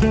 Moin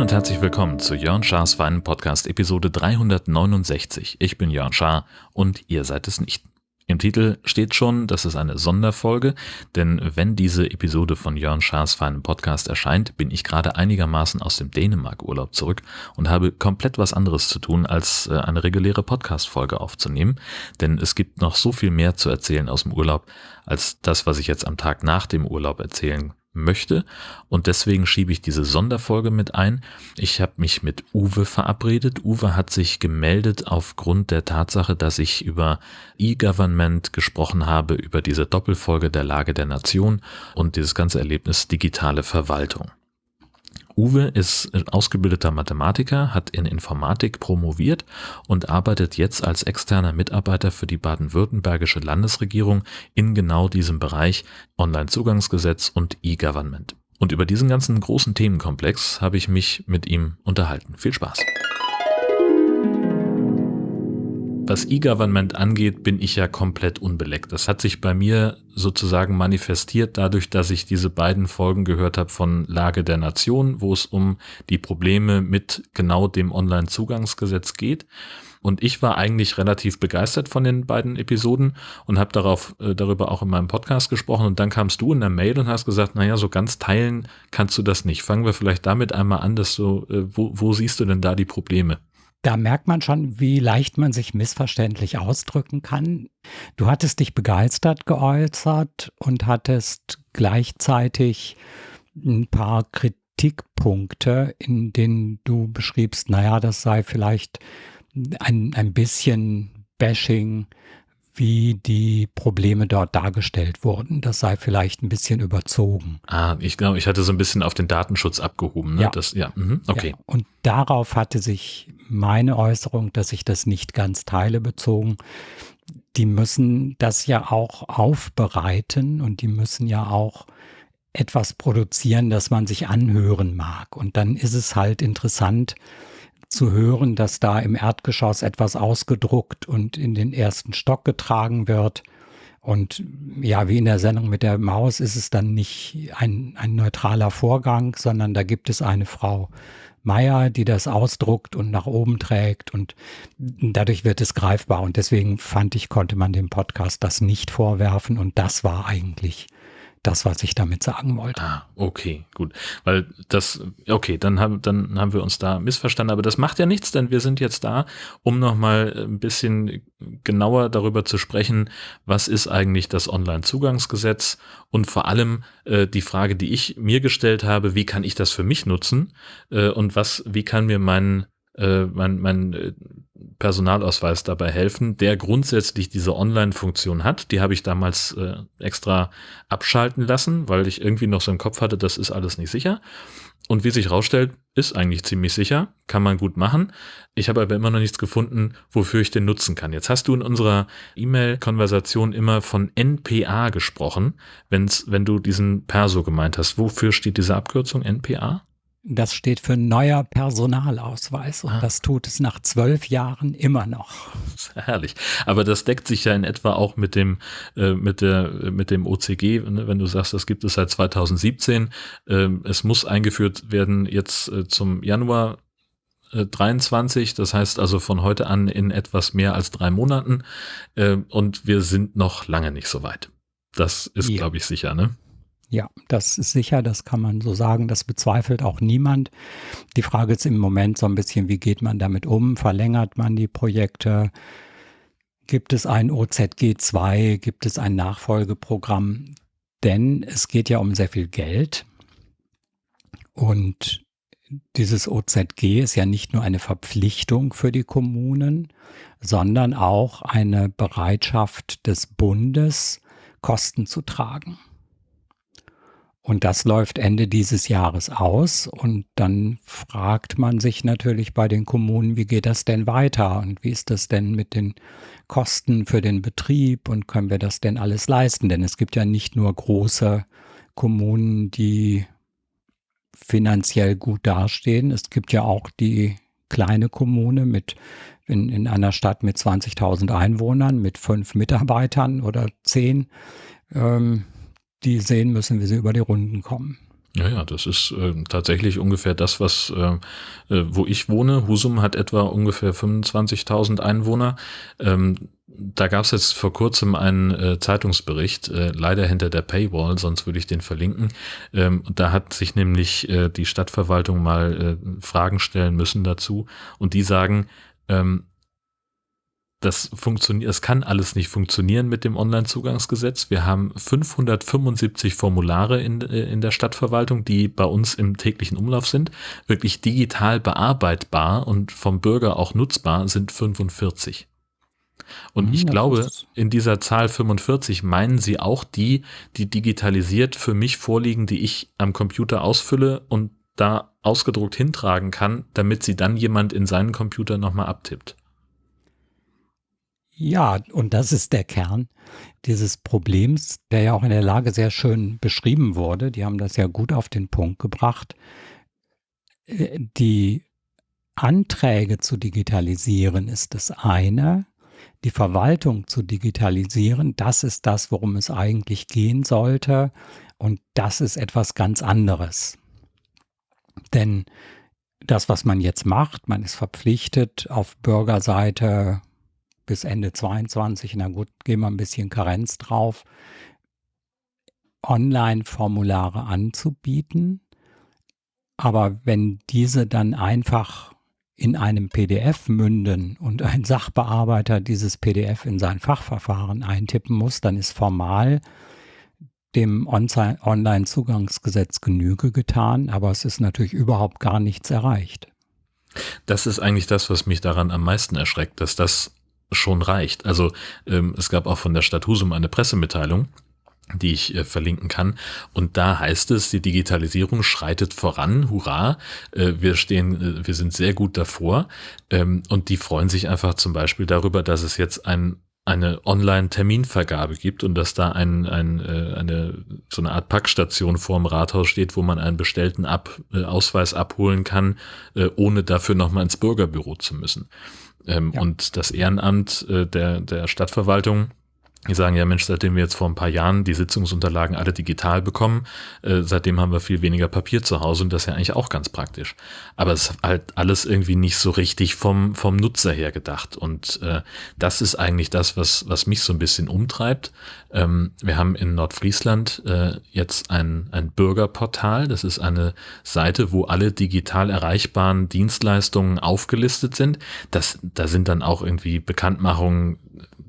und herzlich willkommen zu Jörn Schars Weinen Podcast Episode 369. Ich bin Jörn Schaar und ihr seid es nicht. Im Titel steht schon, das ist eine Sonderfolge, denn wenn diese Episode von Jörn Schaas feinem Podcast erscheint, bin ich gerade einigermaßen aus dem Dänemark-Urlaub zurück und habe komplett was anderes zu tun, als äh, eine reguläre Podcast-Folge aufzunehmen, denn es gibt noch so viel mehr zu erzählen aus dem Urlaub, als das, was ich jetzt am Tag nach dem Urlaub erzählen möchte und deswegen schiebe ich diese Sonderfolge mit ein. Ich habe mich mit Uwe verabredet. Uwe hat sich gemeldet aufgrund der Tatsache, dass ich über E-Government gesprochen habe, über diese Doppelfolge der Lage der Nation und dieses ganze Erlebnis digitale Verwaltung. Uwe ist ausgebildeter Mathematiker, hat in Informatik promoviert und arbeitet jetzt als externer Mitarbeiter für die baden-württembergische Landesregierung in genau diesem Bereich Onlinezugangsgesetz und E-Government. Und über diesen ganzen großen Themenkomplex habe ich mich mit ihm unterhalten. Viel Spaß! Was E-Government angeht, bin ich ja komplett unbeleckt. Das hat sich bei mir sozusagen manifestiert dadurch, dass ich diese beiden Folgen gehört habe von Lage der Nation, wo es um die Probleme mit genau dem Online-Zugangsgesetz geht. Und ich war eigentlich relativ begeistert von den beiden Episoden und habe darauf äh, darüber auch in meinem Podcast gesprochen. Und dann kamst du in der Mail und hast gesagt, naja, so ganz teilen kannst du das nicht. Fangen wir vielleicht damit einmal an, dass du, äh, wo, wo siehst du denn da die Probleme? Da merkt man schon, wie leicht man sich missverständlich ausdrücken kann. Du hattest dich begeistert geäußert und hattest gleichzeitig ein paar Kritikpunkte, in denen du beschriebst, naja, das sei vielleicht ein, ein bisschen Bashing wie die Probleme dort dargestellt wurden. Das sei vielleicht ein bisschen überzogen. Ah, ich glaube, ich hatte so ein bisschen auf den Datenschutz abgehoben. Ne? Ja. Das, ja, mhm, okay. Ja. Und darauf hatte sich meine Äußerung, dass ich das nicht ganz teile, bezogen. Die müssen das ja auch aufbereiten und die müssen ja auch etwas produzieren, das man sich anhören mag. Und dann ist es halt interessant, zu hören, dass da im Erdgeschoss etwas ausgedruckt und in den ersten Stock getragen wird. Und ja, wie in der Sendung mit der Maus ist es dann nicht ein, ein neutraler Vorgang, sondern da gibt es eine Frau Meier, die das ausdruckt und nach oben trägt und dadurch wird es greifbar. Und deswegen fand ich, konnte man dem Podcast das nicht vorwerfen und das war eigentlich das, was ich damit sagen wollte. Ah, okay, gut. Weil das, okay, dann haben, dann haben wir uns da missverstanden, aber das macht ja nichts, denn wir sind jetzt da, um nochmal ein bisschen genauer darüber zu sprechen, was ist eigentlich das Online-Zugangsgesetz und vor allem äh, die Frage, die ich mir gestellt habe, wie kann ich das für mich nutzen äh, und was, wie kann mir mein äh, mein, mein äh, Personalausweis dabei helfen, der grundsätzlich diese Online-Funktion hat. Die habe ich damals äh, extra abschalten lassen, weil ich irgendwie noch so im Kopf hatte, das ist alles nicht sicher. Und wie sich rausstellt, ist eigentlich ziemlich sicher, kann man gut machen. Ich habe aber immer noch nichts gefunden, wofür ich den nutzen kann. Jetzt hast du in unserer E-Mail-Konversation immer von NPA gesprochen, wenn's, wenn du diesen Perso gemeint hast. Wofür steht diese Abkürzung NPA? Das steht für neuer Personalausweis und ah. das tut es nach zwölf Jahren immer noch. Herrlich. Aber das deckt sich ja in etwa auch mit dem, äh, mit der, mit dem OCG, ne? wenn du sagst, das gibt es seit 2017. Ähm, es muss eingeführt werden jetzt äh, zum Januar 23, äh, das heißt also von heute an in etwas mehr als drei Monaten. Äh, und wir sind noch lange nicht so weit. Das ist, ja. glaube ich, sicher, ne? Ja, das ist sicher, das kann man so sagen, das bezweifelt auch niemand. Die Frage ist im Moment so ein bisschen, wie geht man damit um? Verlängert man die Projekte? Gibt es ein OZG 2? Gibt es ein Nachfolgeprogramm? Denn es geht ja um sehr viel Geld und dieses OZG ist ja nicht nur eine Verpflichtung für die Kommunen, sondern auch eine Bereitschaft des Bundes, Kosten zu tragen. Und das läuft Ende dieses Jahres aus. Und dann fragt man sich natürlich bei den Kommunen, wie geht das denn weiter? Und wie ist das denn mit den Kosten für den Betrieb? Und können wir das denn alles leisten? Denn es gibt ja nicht nur große Kommunen, die finanziell gut dastehen. Es gibt ja auch die kleine Kommune mit in, in einer Stadt mit 20.000 Einwohnern, mit fünf Mitarbeitern oder zehn, ähm, die sehen müssen, wie sie über die Runden kommen. Ja, ja, das ist äh, tatsächlich ungefähr das, was äh, äh, wo ich wohne. Husum hat etwa ungefähr 25.000 Einwohner. Ähm, da gab es jetzt vor kurzem einen äh, Zeitungsbericht, äh, leider hinter der Paywall, sonst würde ich den verlinken. Ähm, da hat sich nämlich äh, die Stadtverwaltung mal äh, Fragen stellen müssen dazu und die sagen, ähm, das funktioniert, es kann alles nicht funktionieren mit dem Onlinezugangsgesetz. Wir haben 575 Formulare in, äh, in der Stadtverwaltung, die bei uns im täglichen Umlauf sind. Wirklich digital bearbeitbar und vom Bürger auch nutzbar sind 45. Und hm, ich glaube, in dieser Zahl 45 meinen sie auch die, die digitalisiert für mich vorliegen, die ich am Computer ausfülle und da ausgedruckt hintragen kann, damit sie dann jemand in seinen Computer nochmal abtippt. Ja, und das ist der Kern dieses Problems, der ja auch in der Lage sehr schön beschrieben wurde. Die haben das ja gut auf den Punkt gebracht. Äh, die Anträge zu digitalisieren ist das eine. Die Verwaltung zu digitalisieren, das ist das, worum es eigentlich gehen sollte. Und das ist etwas ganz anderes. Denn das, was man jetzt macht, man ist verpflichtet, auf Bürgerseite bis Ende 22, na gut, gehen wir ein bisschen Karenz drauf, Online-Formulare anzubieten. Aber wenn diese dann einfach in einem PDF münden und ein Sachbearbeiter dieses PDF in sein Fachverfahren eintippen muss, dann ist formal dem Online-Zugangsgesetz Genüge getan, aber es ist natürlich überhaupt gar nichts erreicht. Das ist eigentlich das, was mich daran am meisten erschreckt, dass das schon reicht. Also ähm, es gab auch von der Stadt Husum eine Pressemitteilung, die ich äh, verlinken kann. Und da heißt es, die Digitalisierung schreitet voran, hurra, äh, wir stehen, äh, wir sind sehr gut davor. Ähm, und die freuen sich einfach zum Beispiel darüber, dass es jetzt ein eine Online-Terminvergabe gibt und dass da ein, ein, äh, eine so eine Art Packstation vorm Rathaus steht, wo man einen bestellten Ab, äh, Ausweis abholen kann, äh, ohne dafür nochmal ins Bürgerbüro zu müssen. Ähm, ja. Und das Ehrenamt äh, der, der Stadtverwaltung die sagen ja, Mensch, seitdem wir jetzt vor ein paar Jahren die Sitzungsunterlagen alle digital bekommen, äh, seitdem haben wir viel weniger Papier zu Hause und das ist ja eigentlich auch ganz praktisch. Aber es ist halt alles irgendwie nicht so richtig vom, vom Nutzer her gedacht. Und äh, das ist eigentlich das, was, was mich so ein bisschen umtreibt. Ähm, wir haben in Nordfriesland äh, jetzt ein, ein Bürgerportal. Das ist eine Seite, wo alle digital erreichbaren Dienstleistungen aufgelistet sind. Das, da sind dann auch irgendwie Bekanntmachungen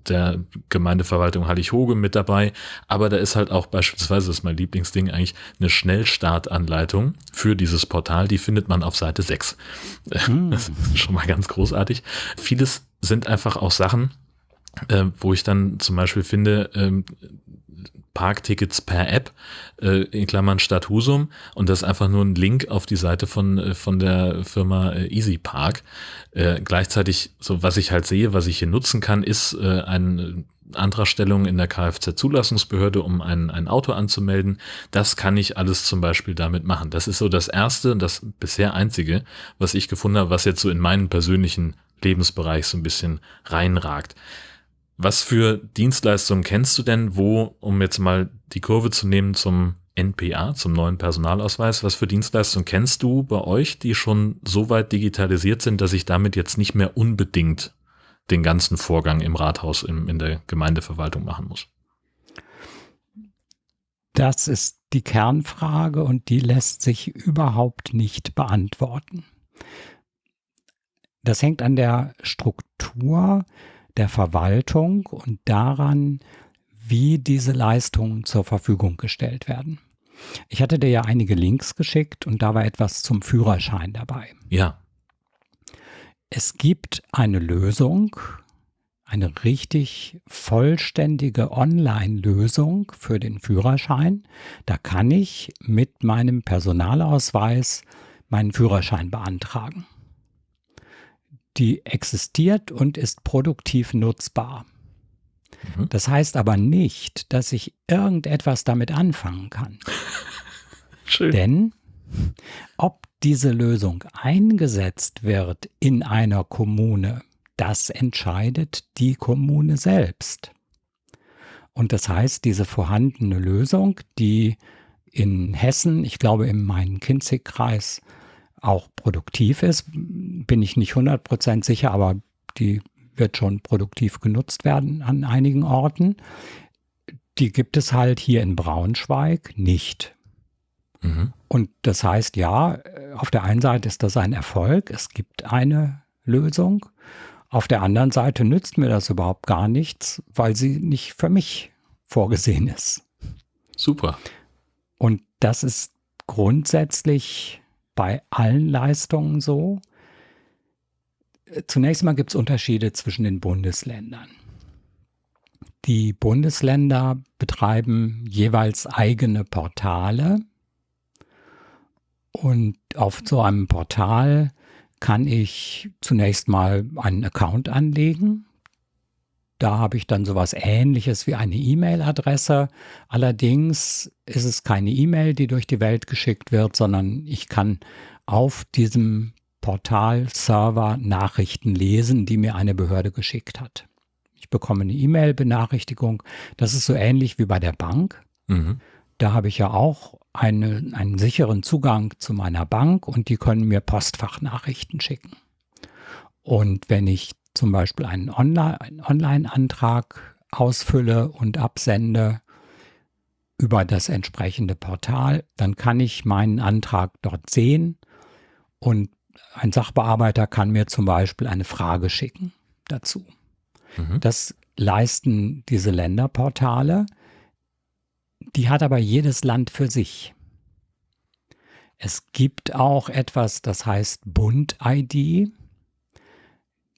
der Gemeindeverwaltung Hallig-Hoge mit dabei. Aber da ist halt auch beispielsweise, das ist mein Lieblingsding eigentlich, eine Schnellstartanleitung für dieses Portal. Die findet man auf Seite 6. Hm. Das ist schon mal ganz großartig. Vieles sind einfach auch Sachen, äh, wo ich dann zum Beispiel finde, ähm, Parktickets per App, äh, in Klammern Stadt Husum und das ist einfach nur ein Link auf die Seite von, äh, von der Firma äh, Easy Park. Äh, gleichzeitig, so was ich halt sehe, was ich hier nutzen kann, ist äh, eine Antragstellung in der Kfz-Zulassungsbehörde, um ein, ein Auto anzumelden. Das kann ich alles zum Beispiel damit machen. Das ist so das erste und das bisher einzige, was ich gefunden habe, was jetzt so in meinen persönlichen Lebensbereich so ein bisschen reinragt. Was für Dienstleistungen kennst du denn, wo, um jetzt mal die Kurve zu nehmen zum NPA, zum neuen Personalausweis, was für Dienstleistungen kennst du bei euch, die schon so weit digitalisiert sind, dass ich damit jetzt nicht mehr unbedingt den ganzen Vorgang im Rathaus, im, in der Gemeindeverwaltung machen muss? Das ist die Kernfrage und die lässt sich überhaupt nicht beantworten. Das hängt an der Struktur der Verwaltung und daran, wie diese Leistungen zur Verfügung gestellt werden. Ich hatte dir ja einige Links geschickt und da war etwas zum Führerschein dabei. Ja. Es gibt eine Lösung, eine richtig vollständige Online-Lösung für den Führerschein. Da kann ich mit meinem Personalausweis meinen Führerschein beantragen die existiert und ist produktiv nutzbar. Mhm. Das heißt aber nicht, dass ich irgendetwas damit anfangen kann. Schön. Denn ob diese Lösung eingesetzt wird in einer Kommune, das entscheidet die Kommune selbst. Und das heißt, diese vorhandene Lösung, die in Hessen, ich glaube im Main-Kinzig-Kreis, auch produktiv ist, bin ich nicht 100% sicher, aber die wird schon produktiv genutzt werden an einigen Orten. Die gibt es halt hier in Braunschweig nicht. Mhm. Und das heißt, ja, auf der einen Seite ist das ein Erfolg, es gibt eine Lösung. Auf der anderen Seite nützt mir das überhaupt gar nichts, weil sie nicht für mich vorgesehen ist. Super. Und das ist grundsätzlich bei allen Leistungen so. Zunächst mal gibt es Unterschiede zwischen den Bundesländern. Die Bundesländer betreiben jeweils eigene Portale und auf so einem Portal kann ich zunächst mal einen Account anlegen. Da habe ich dann sowas ähnliches wie eine E-Mail-Adresse. Allerdings ist es keine E-Mail, die durch die Welt geschickt wird, sondern ich kann auf diesem Portal-Server Nachrichten lesen, die mir eine Behörde geschickt hat. Ich bekomme eine E-Mail-Benachrichtigung. Das ist so ähnlich wie bei der Bank. Mhm. Da habe ich ja auch eine, einen sicheren Zugang zu meiner Bank und die können mir Postfachnachrichten schicken. Und wenn ich zum Beispiel einen Online-Antrag ausfülle und absende über das entsprechende Portal, dann kann ich meinen Antrag dort sehen und ein Sachbearbeiter kann mir zum Beispiel eine Frage schicken dazu. Mhm. Das leisten diese Länderportale. Die hat aber jedes Land für sich. Es gibt auch etwas, das heißt Bund-ID.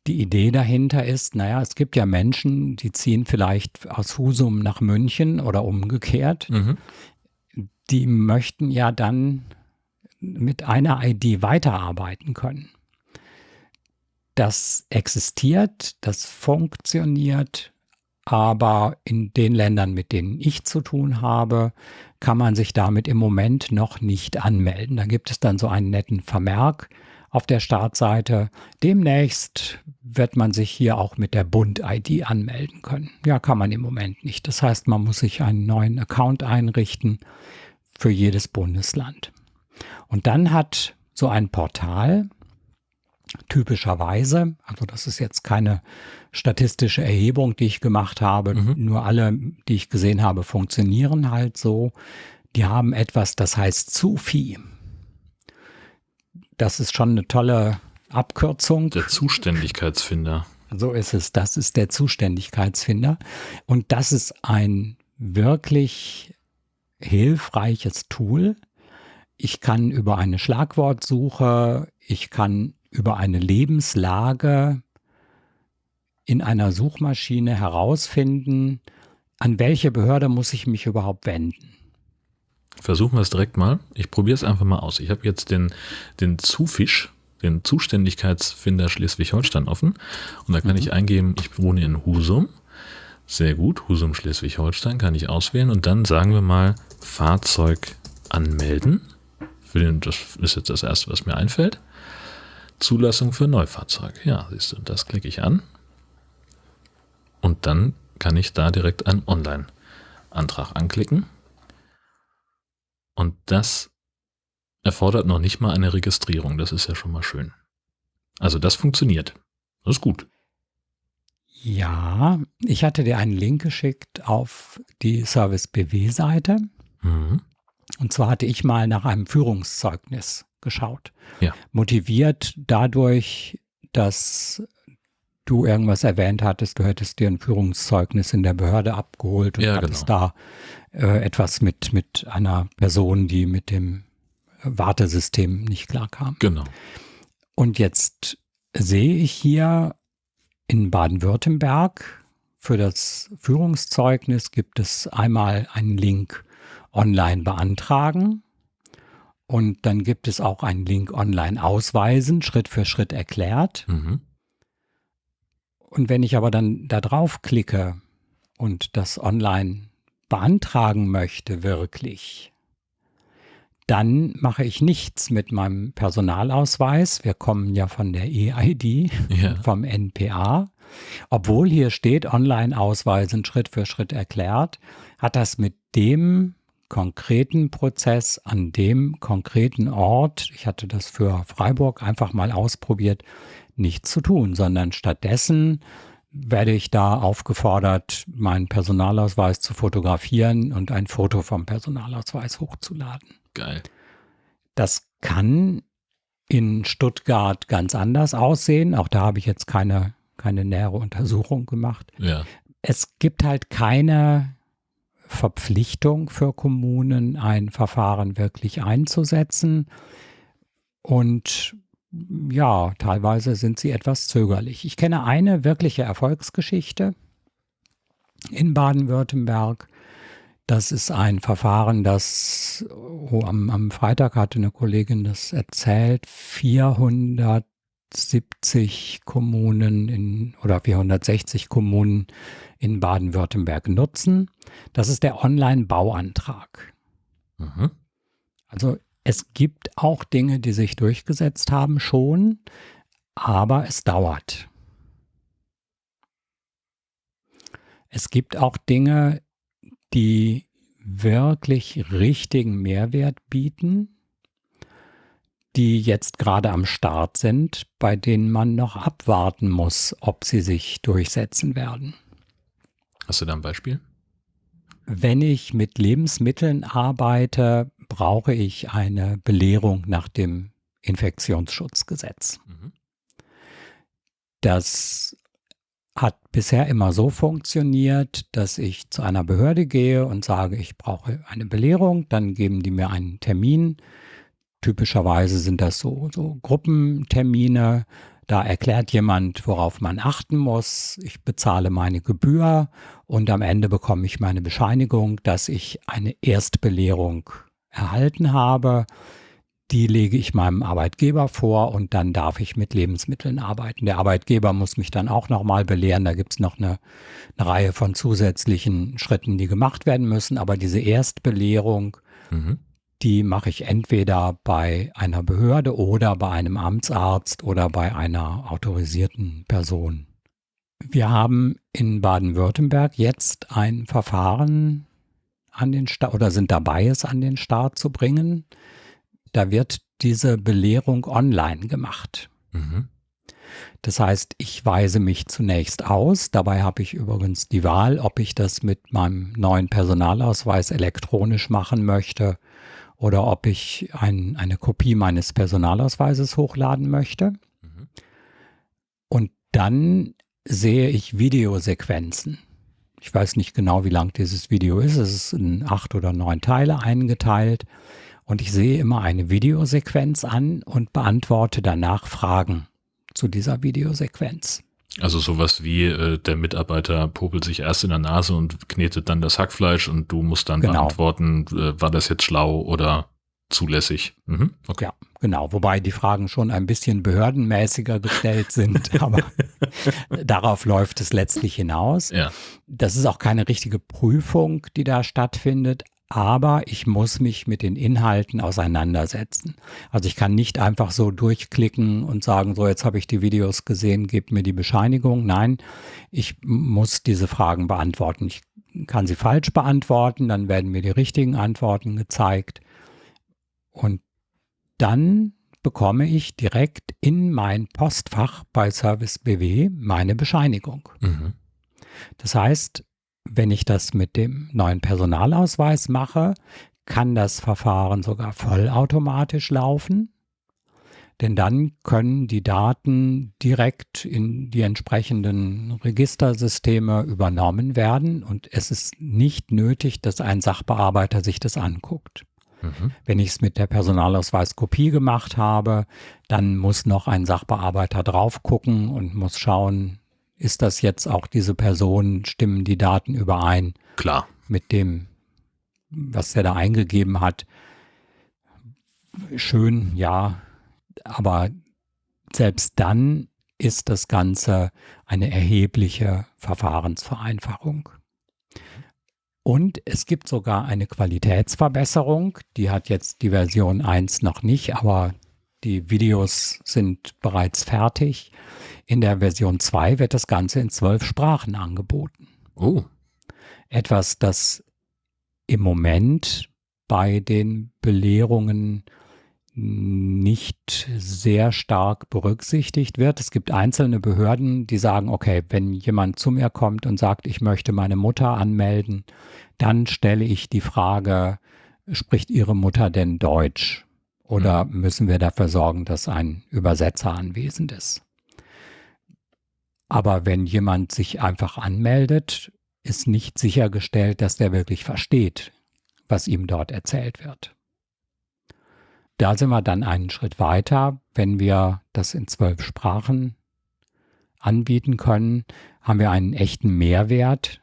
Die Idee dahinter ist, naja, es gibt ja Menschen, die ziehen vielleicht aus Husum nach München oder umgekehrt. Mhm. Die möchten ja dann mit einer ID weiterarbeiten können. Das existiert, das funktioniert, aber in den Ländern, mit denen ich zu tun habe, kann man sich damit im Moment noch nicht anmelden. Da gibt es dann so einen netten Vermerk auf der Startseite. Demnächst wird man sich hier auch mit der Bund-ID anmelden können. Ja, kann man im Moment nicht. Das heißt, man muss sich einen neuen Account einrichten für jedes Bundesland. Und dann hat so ein Portal typischerweise, also das ist jetzt keine statistische Erhebung, die ich gemacht habe, mhm. nur alle, die ich gesehen habe, funktionieren halt so. Die haben etwas, das heißt Zufi. Das ist schon eine tolle Abkürzung. Der Zuständigkeitsfinder. So ist es. Das ist der Zuständigkeitsfinder. Und das ist ein wirklich hilfreiches Tool, ich kann über eine Schlagwortsuche, ich kann über eine Lebenslage in einer Suchmaschine herausfinden, an welche Behörde muss ich mich überhaupt wenden. Versuchen wir es direkt mal. Ich probiere es einfach mal aus. Ich habe jetzt den, den Zufisch, den Zuständigkeitsfinder Schleswig-Holstein offen. Und da kann mhm. ich eingeben, ich wohne in Husum. Sehr gut, Husum Schleswig-Holstein kann ich auswählen. Und dann sagen wir mal Fahrzeug anmelden. Für den, das ist jetzt das erste, was mir einfällt. Zulassung für Neufahrzeug. Ja, siehst du, das klicke ich an. Und dann kann ich da direkt einen Online-Antrag anklicken. Und das erfordert noch nicht mal eine Registrierung. Das ist ja schon mal schön. Also das funktioniert. Das ist gut. Ja, ich hatte dir einen Link geschickt auf die Service BW-Seite. Mhm. Und zwar hatte ich mal nach einem Führungszeugnis geschaut. Ja. Motiviert dadurch, dass du irgendwas erwähnt hattest, du hättest dir ein Führungszeugnis in der Behörde abgeholt und ja, hattest genau. da äh, etwas mit, mit einer Person, die mit dem Wartesystem nicht klarkam. Genau. Und jetzt sehe ich hier in Baden-Württemberg für das Führungszeugnis gibt es einmal einen Link online beantragen. Und dann gibt es auch einen Link online ausweisen, Schritt für Schritt erklärt. Mhm. Und wenn ich aber dann da drauf klicke und das online beantragen möchte, wirklich, dann mache ich nichts mit meinem Personalausweis. Wir kommen ja von der EID, ja. vom NPA. Obwohl hier steht, Online-Ausweisen Schritt für Schritt erklärt, hat das mit dem konkreten Prozess an dem konkreten Ort, ich hatte das für Freiburg einfach mal ausprobiert, nichts zu tun, sondern stattdessen werde ich da aufgefordert, meinen Personalausweis zu fotografieren und ein Foto vom Personalausweis hochzuladen. Geil. Das kann in Stuttgart ganz anders aussehen. Auch da habe ich jetzt keine, keine nähere Untersuchung gemacht. Ja. Es gibt halt keine Verpflichtung für Kommunen, ein Verfahren wirklich einzusetzen. Und ja, teilweise sind sie etwas zögerlich. Ich kenne eine wirkliche Erfolgsgeschichte in Baden-Württemberg. Das ist ein Verfahren, das oh, am, am, Freitag hatte eine Kollegin das erzählt, 470 Kommunen in, oder 460 Kommunen in Baden-Württemberg nutzen. Das ist der Online-Bauantrag. Mhm. Also es gibt auch Dinge, die sich durchgesetzt haben schon, aber es dauert. Es gibt auch Dinge, die wirklich richtigen Mehrwert bieten, die jetzt gerade am Start sind, bei denen man noch abwarten muss, ob sie sich durchsetzen werden. Hast du da ein Beispiel? Wenn ich mit Lebensmitteln arbeite, brauche ich eine Belehrung nach dem Infektionsschutzgesetz. Mhm. Das hat bisher immer so funktioniert, dass ich zu einer Behörde gehe und sage, ich brauche eine Belehrung, dann geben die mir einen Termin. Typischerweise sind das so, so Gruppentermine. Da erklärt jemand, worauf man achten muss. Ich bezahle meine Gebühr und am Ende bekomme ich meine Bescheinigung, dass ich eine Erstbelehrung erhalten habe. Die lege ich meinem Arbeitgeber vor und dann darf ich mit Lebensmitteln arbeiten. Der Arbeitgeber muss mich dann auch nochmal belehren. Da gibt es noch eine, eine, Reihe von zusätzlichen Schritten, die gemacht werden müssen. Aber diese Erstbelehrung, mhm die mache ich entweder bei einer Behörde oder bei einem Amtsarzt oder bei einer autorisierten Person. Wir haben in Baden-Württemberg jetzt ein Verfahren an den Start oder sind dabei, es an den Start zu bringen. Da wird diese Belehrung online gemacht. Mhm. Das heißt, ich weise mich zunächst aus. Dabei habe ich übrigens die Wahl, ob ich das mit meinem neuen Personalausweis elektronisch machen möchte oder ob ich ein, eine Kopie meines Personalausweises hochladen möchte. Mhm. Und dann sehe ich Videosequenzen. Ich weiß nicht genau, wie lang dieses Video ist. Es ist in acht oder neun Teile eingeteilt. Und ich sehe immer eine Videosequenz an und beantworte danach Fragen zu dieser Videosequenz. Also sowas wie äh, der Mitarbeiter popelt sich erst in der Nase und knetet dann das Hackfleisch und du musst dann genau. beantworten, äh, war das jetzt schlau oder zulässig? Mhm. Okay. Ja, genau. Wobei die Fragen schon ein bisschen behördenmäßiger gestellt sind, aber darauf läuft es letztlich hinaus. Ja. Das ist auch keine richtige Prüfung, die da stattfindet, aber ich muss mich mit den Inhalten auseinandersetzen. Also ich kann nicht einfach so durchklicken und sagen, so jetzt habe ich die Videos gesehen, gebt mir die Bescheinigung. Nein, ich muss diese Fragen beantworten. Ich kann sie falsch beantworten, dann werden mir die richtigen Antworten gezeigt. Und dann bekomme ich direkt in mein Postfach bei Service BW meine Bescheinigung. Mhm. Das heißt, wenn ich das mit dem neuen Personalausweis mache, kann das Verfahren sogar vollautomatisch laufen. Denn dann können die Daten direkt in die entsprechenden Registersysteme übernommen werden und es ist nicht nötig, dass ein Sachbearbeiter sich das anguckt. Mhm. Wenn ich es mit der Personalausweiskopie gemacht habe, dann muss noch ein Sachbearbeiter drauf gucken und muss schauen, ist das jetzt auch diese Person, stimmen die Daten überein? Klar. Mit dem, was er da eingegeben hat. Schön, ja, aber selbst dann ist das Ganze eine erhebliche Verfahrensvereinfachung. Und es gibt sogar eine Qualitätsverbesserung. Die hat jetzt die Version 1 noch nicht, aber die Videos sind bereits fertig. In der Version 2 wird das Ganze in zwölf Sprachen angeboten. Oh. Etwas, das im Moment bei den Belehrungen nicht sehr stark berücksichtigt wird. Es gibt einzelne Behörden, die sagen, okay, wenn jemand zu mir kommt und sagt, ich möchte meine Mutter anmelden, dann stelle ich die Frage, spricht Ihre Mutter denn Deutsch? Oder müssen wir dafür sorgen, dass ein Übersetzer anwesend ist? Aber wenn jemand sich einfach anmeldet, ist nicht sichergestellt, dass der wirklich versteht, was ihm dort erzählt wird. Da sind wir dann einen Schritt weiter. Wenn wir das in zwölf Sprachen anbieten können, haben wir einen echten Mehrwert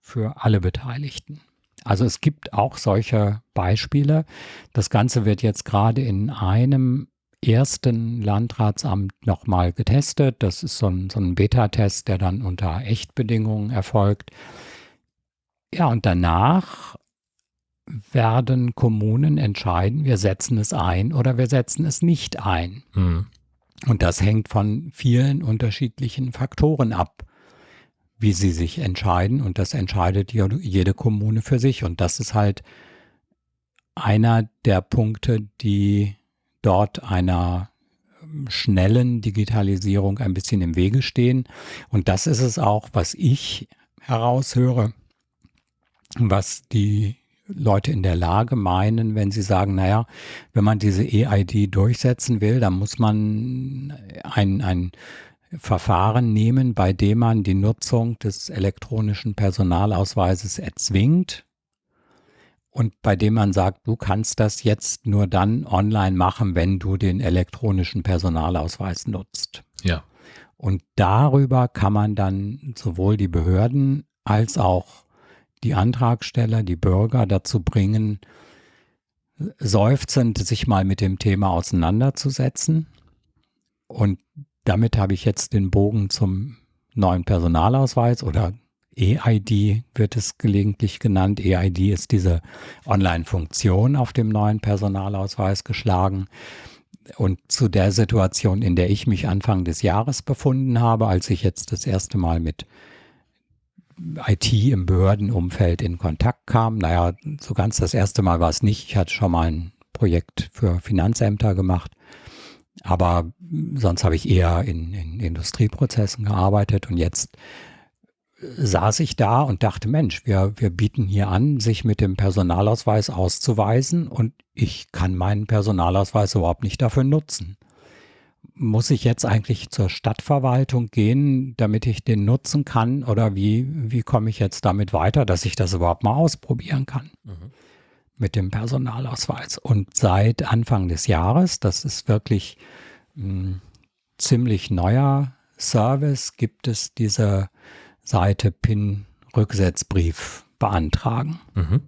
für alle Beteiligten. Also es gibt auch solche Beispiele. Das Ganze wird jetzt gerade in einem ersten Landratsamt nochmal getestet. Das ist so ein, so ein Beta-Test, der dann unter Echtbedingungen erfolgt. Ja, und danach werden Kommunen entscheiden, wir setzen es ein oder wir setzen es nicht ein. Mhm. Und das hängt von vielen unterschiedlichen Faktoren ab, wie sie sich entscheiden. Und das entscheidet jede Kommune für sich. Und das ist halt einer der Punkte, die dort einer ähm, schnellen Digitalisierung ein bisschen im Wege stehen. Und das ist es auch, was ich heraushöre, was die Leute in der Lage meinen, wenn sie sagen, naja, wenn man diese EID durchsetzen will, dann muss man ein, ein Verfahren nehmen, bei dem man die Nutzung des elektronischen Personalausweises erzwingt und bei dem man sagt, du kannst das jetzt nur dann online machen, wenn du den elektronischen Personalausweis nutzt. Ja. Und darüber kann man dann sowohl die Behörden als auch die Antragsteller, die Bürger dazu bringen, seufzend sich mal mit dem Thema auseinanderzusetzen. Und damit habe ich jetzt den Bogen zum neuen Personalausweis oder EID wird es gelegentlich genannt. EID ist diese Online-Funktion auf dem neuen Personalausweis geschlagen. Und zu der Situation, in der ich mich Anfang des Jahres befunden habe, als ich jetzt das erste Mal mit IT im Behördenumfeld in Kontakt kam. Naja, so ganz das erste Mal war es nicht. Ich hatte schon mal ein Projekt für Finanzämter gemacht. Aber sonst habe ich eher in, in Industrieprozessen gearbeitet und jetzt saß ich da und dachte, Mensch, wir, wir bieten hier an, sich mit dem Personalausweis auszuweisen und ich kann meinen Personalausweis überhaupt nicht dafür nutzen muss ich jetzt eigentlich zur Stadtverwaltung gehen, damit ich den nutzen kann? Oder wie, wie komme ich jetzt damit weiter, dass ich das überhaupt mal ausprobieren kann mhm. Mit dem Personalausweis? Und seit Anfang des Jahres, das ist wirklich ein ziemlich neuer Service, gibt es diese Seite PIN-Rücksetzbrief beantragen. Mhm.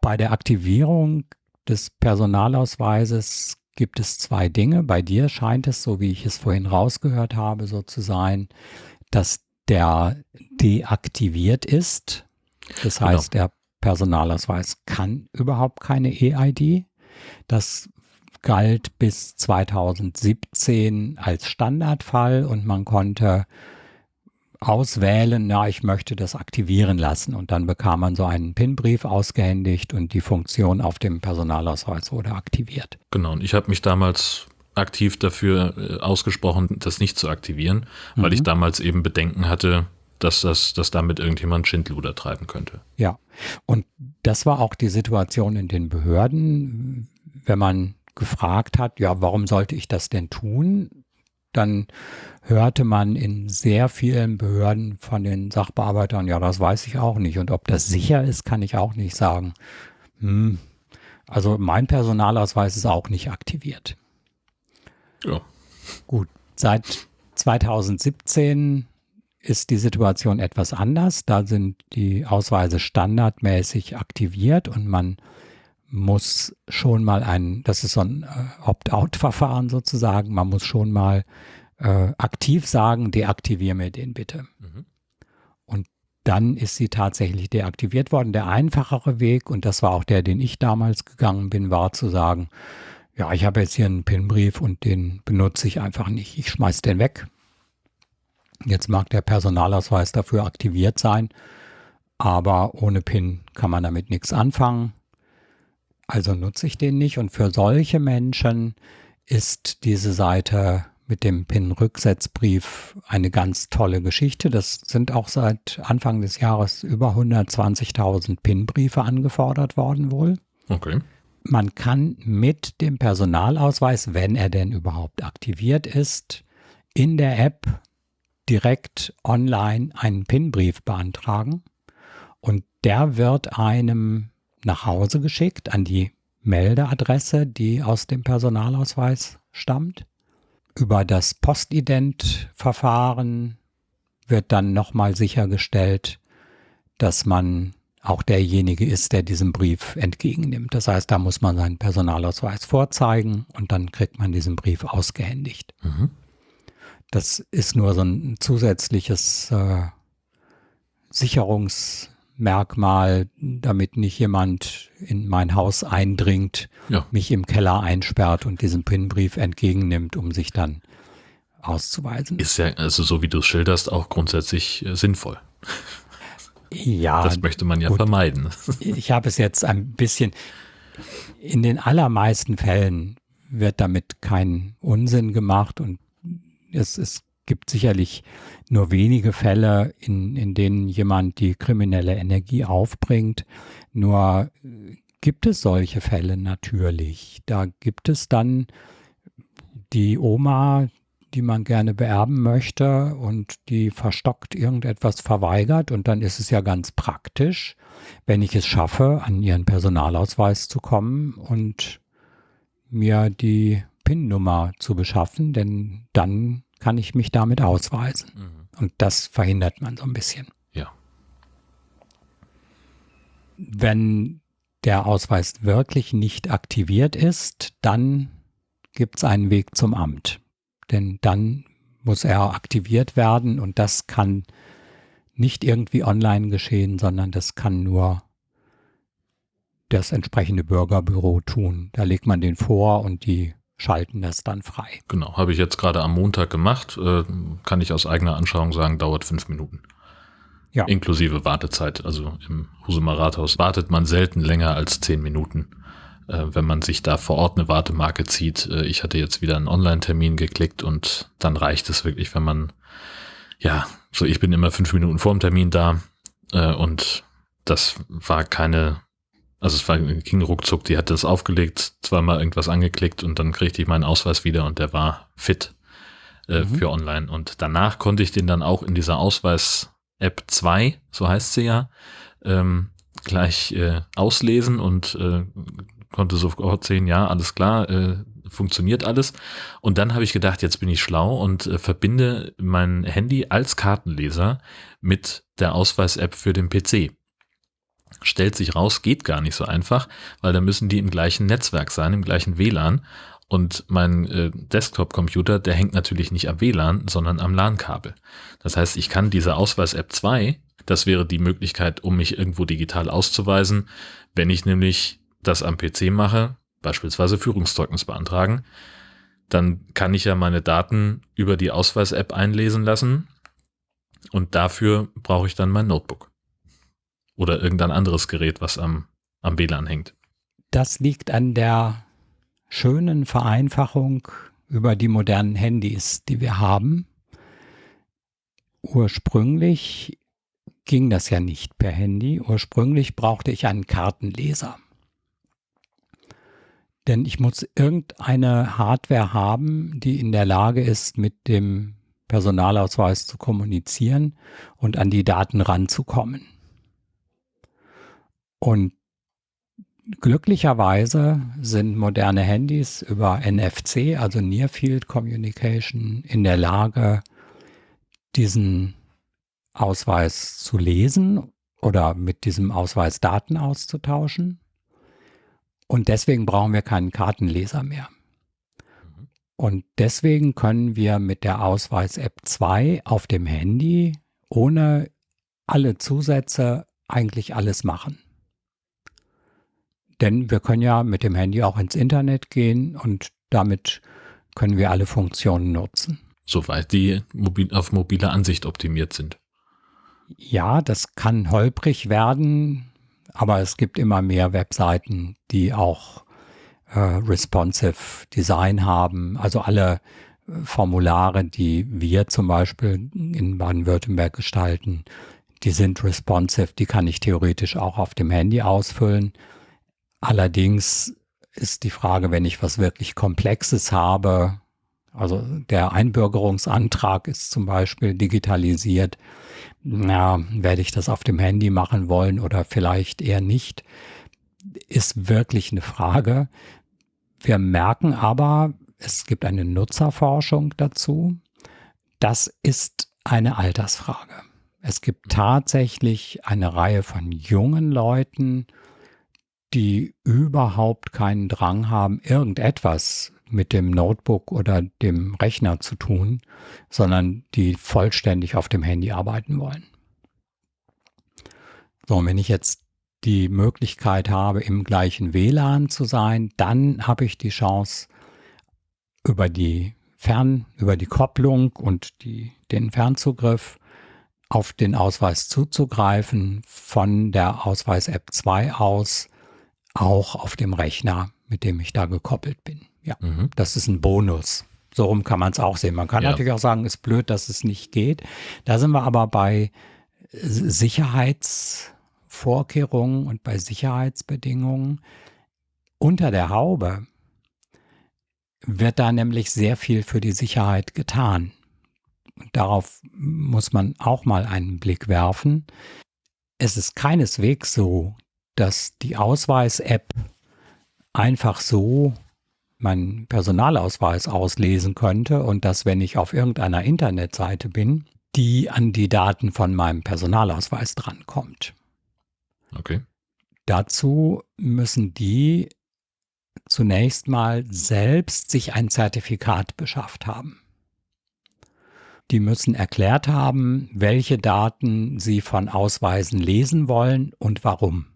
Bei der Aktivierung des Personalausweises gibt es zwei Dinge. Bei dir scheint es, so wie ich es vorhin rausgehört habe, so zu sein, dass der deaktiviert ist. Das genau. heißt, der Personalausweis kann überhaupt keine EID. Das galt bis 2017 als Standardfall und man konnte auswählen, ja, ich möchte das aktivieren lassen. Und dann bekam man so einen PIN-Brief ausgehändigt und die Funktion auf dem Personalausweis wurde aktiviert. Genau, und ich habe mich damals aktiv dafür äh, ausgesprochen, das nicht zu aktivieren, mhm. weil ich mhm. damals eben Bedenken hatte, dass das, dass damit irgendjemand Schindluder treiben könnte. Ja, und das war auch die Situation in den Behörden, wenn man gefragt hat, ja, warum sollte ich das denn tun? Dann hörte man in sehr vielen Behörden von den Sachbearbeitern, ja, das weiß ich auch nicht. Und ob das sicher ist, kann ich auch nicht sagen. Hm. Also mein Personalausweis ist auch nicht aktiviert. Ja. Gut, seit 2017 ist die Situation etwas anders. Da sind die Ausweise standardmäßig aktiviert und man muss schon mal ein, das ist so ein äh, Opt-out-Verfahren sozusagen, man muss schon mal äh, aktiv sagen, deaktiviere mir den bitte. Mhm. Und dann ist sie tatsächlich deaktiviert worden. Der einfachere Weg, und das war auch der, den ich damals gegangen bin, war zu sagen, ja, ich habe jetzt hier einen PIN-Brief und den benutze ich einfach nicht. Ich schmeiß den weg. Jetzt mag der Personalausweis dafür aktiviert sein, aber ohne PIN kann man damit nichts anfangen. Also nutze ich den nicht. Und für solche Menschen ist diese Seite mit dem PIN-Rücksetzbrief eine ganz tolle Geschichte. Das sind auch seit Anfang des Jahres über 120.000 PIN-Briefe angefordert worden wohl. Okay. Man kann mit dem Personalausweis, wenn er denn überhaupt aktiviert ist, in der App direkt online einen PIN-Brief beantragen und der wird einem nach Hause geschickt an die Meldeadresse, die aus dem Personalausweis stammt. Über das Postident-Verfahren wird dann nochmal sichergestellt, dass man auch derjenige ist, der diesen Brief entgegennimmt. Das heißt, da muss man seinen Personalausweis vorzeigen und dann kriegt man diesen Brief ausgehändigt. Mhm. Das ist nur so ein zusätzliches äh, Sicherungs- Merkmal, damit nicht jemand in mein Haus eindringt, ja. mich im Keller einsperrt und diesen PIN-Brief entgegennimmt, um sich dann auszuweisen. Ist ja, also so wie du es schilderst, auch grundsätzlich äh, sinnvoll. Ja. Das möchte man ja gut. vermeiden. Ich habe es jetzt ein bisschen, in den allermeisten Fällen wird damit kein Unsinn gemacht und es, es gibt sicherlich nur wenige Fälle, in, in denen jemand die kriminelle Energie aufbringt. Nur äh, gibt es solche Fälle natürlich. Da gibt es dann die Oma, die man gerne beerben möchte und die verstockt irgendetwas verweigert und dann ist es ja ganz praktisch, wenn ich es schaffe, an ihren Personalausweis zu kommen und mir die PIN-Nummer zu beschaffen, denn dann kann ich mich damit ausweisen. Mhm. Und das verhindert man so ein bisschen. Ja. Wenn der Ausweis wirklich nicht aktiviert ist, dann gibt es einen Weg zum Amt. Denn dann muss er aktiviert werden und das kann nicht irgendwie online geschehen, sondern das kann nur das entsprechende Bürgerbüro tun. Da legt man den vor und die schalten das dann frei. Genau, habe ich jetzt gerade am Montag gemacht. Äh, kann ich aus eigener Anschauung sagen, dauert fünf Minuten. Ja. Inklusive Wartezeit. Also im Husumer Rathaus wartet man selten länger als zehn Minuten, äh, wenn man sich da vor Ort eine Wartemarke zieht. Äh, ich hatte jetzt wieder einen Online-Termin geklickt und dann reicht es wirklich, wenn man, ja, so ich bin immer fünf Minuten vor dem Termin da und das war keine also es war, ging ruckzuck, die hat das aufgelegt, zweimal irgendwas angeklickt und dann kriegte ich meinen Ausweis wieder und der war fit äh, mhm. für online. Und danach konnte ich den dann auch in dieser Ausweis-App 2, so heißt sie ja, ähm, gleich äh, auslesen und äh, konnte sofort sehen, ja, alles klar, äh, funktioniert alles. Und dann habe ich gedacht, jetzt bin ich schlau und äh, verbinde mein Handy als Kartenleser mit der Ausweis-App für den PC stellt sich raus, geht gar nicht so einfach, weil da müssen die im gleichen Netzwerk sein, im gleichen WLAN. Und mein äh, Desktop-Computer, der hängt natürlich nicht am WLAN, sondern am LAN-Kabel. Das heißt, ich kann diese Ausweis-App 2, das wäre die Möglichkeit, um mich irgendwo digital auszuweisen, wenn ich nämlich das am PC mache, beispielsweise Führungszeugnis beantragen, dann kann ich ja meine Daten über die Ausweis-App einlesen lassen und dafür brauche ich dann mein Notebook oder irgendein anderes Gerät, was am, am WLAN hängt. Das liegt an der schönen Vereinfachung über die modernen Handys, die wir haben. Ursprünglich ging das ja nicht per Handy. Ursprünglich brauchte ich einen Kartenleser. Denn ich muss irgendeine Hardware haben, die in der Lage ist, mit dem Personalausweis zu kommunizieren und an die Daten ranzukommen. Und glücklicherweise sind moderne Handys über NFC, also Near Field Communication, in der Lage, diesen Ausweis zu lesen oder mit diesem Ausweis Daten auszutauschen. Und deswegen brauchen wir keinen Kartenleser mehr. Und deswegen können wir mit der Ausweis-App 2 auf dem Handy ohne alle Zusätze eigentlich alles machen. Denn wir können ja mit dem Handy auch ins Internet gehen und damit können wir alle Funktionen nutzen. Soweit die mobil, auf mobile Ansicht optimiert sind. Ja, das kann holprig werden, aber es gibt immer mehr Webseiten, die auch äh, responsive Design haben. Also alle äh, Formulare, die wir zum Beispiel in Baden-Württemberg gestalten, die sind responsive, die kann ich theoretisch auch auf dem Handy ausfüllen. Allerdings ist die Frage, wenn ich was wirklich Komplexes habe, also der Einbürgerungsantrag ist zum Beispiel digitalisiert, na, werde ich das auf dem Handy machen wollen oder vielleicht eher nicht, ist wirklich eine Frage. Wir merken aber, es gibt eine Nutzerforschung dazu. Das ist eine Altersfrage. Es gibt tatsächlich eine Reihe von jungen Leuten, die überhaupt keinen Drang haben, irgendetwas mit dem Notebook oder dem Rechner zu tun, sondern die vollständig auf dem Handy arbeiten wollen. So, und wenn ich jetzt die Möglichkeit habe, im gleichen WLAN zu sein, dann habe ich die Chance, über die Fern, über die Kopplung und die, den Fernzugriff auf den Ausweis zuzugreifen, von der Ausweis-App 2 aus, auch auf dem Rechner, mit dem ich da gekoppelt bin. Ja, mhm. das ist ein Bonus. So rum kann man es auch sehen. Man kann ja. natürlich auch sagen, ist blöd, dass es nicht geht. Da sind wir aber bei Sicherheitsvorkehrungen und bei Sicherheitsbedingungen. Unter der Haube wird da nämlich sehr viel für die Sicherheit getan. Und darauf muss man auch mal einen Blick werfen. Es ist keineswegs so, dass die Ausweis-App einfach so meinen Personalausweis auslesen könnte und dass, wenn ich auf irgendeiner Internetseite bin, die an die Daten von meinem Personalausweis drankommt. Okay. Dazu müssen die zunächst mal selbst sich ein Zertifikat beschafft haben. Die müssen erklärt haben, welche Daten sie von Ausweisen lesen wollen und warum.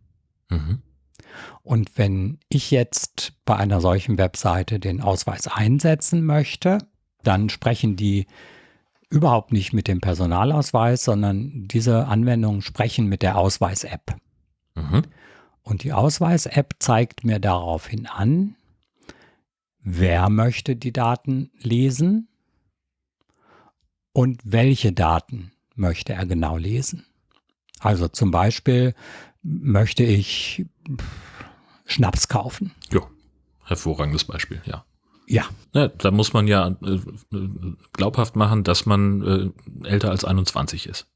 Mhm. Und wenn ich jetzt bei einer solchen Webseite den Ausweis einsetzen möchte, dann sprechen die überhaupt nicht mit dem Personalausweis, sondern diese Anwendungen sprechen mit der Ausweis-App. Mhm. Und die Ausweis-App zeigt mir daraufhin an, wer möchte die Daten lesen und welche Daten möchte er genau lesen. Also zum Beispiel möchte ich Schnaps kaufen. Ja, hervorragendes Beispiel, ja. Ja. ja. Da muss man ja äh, glaubhaft machen, dass man äh, älter als 21 ist.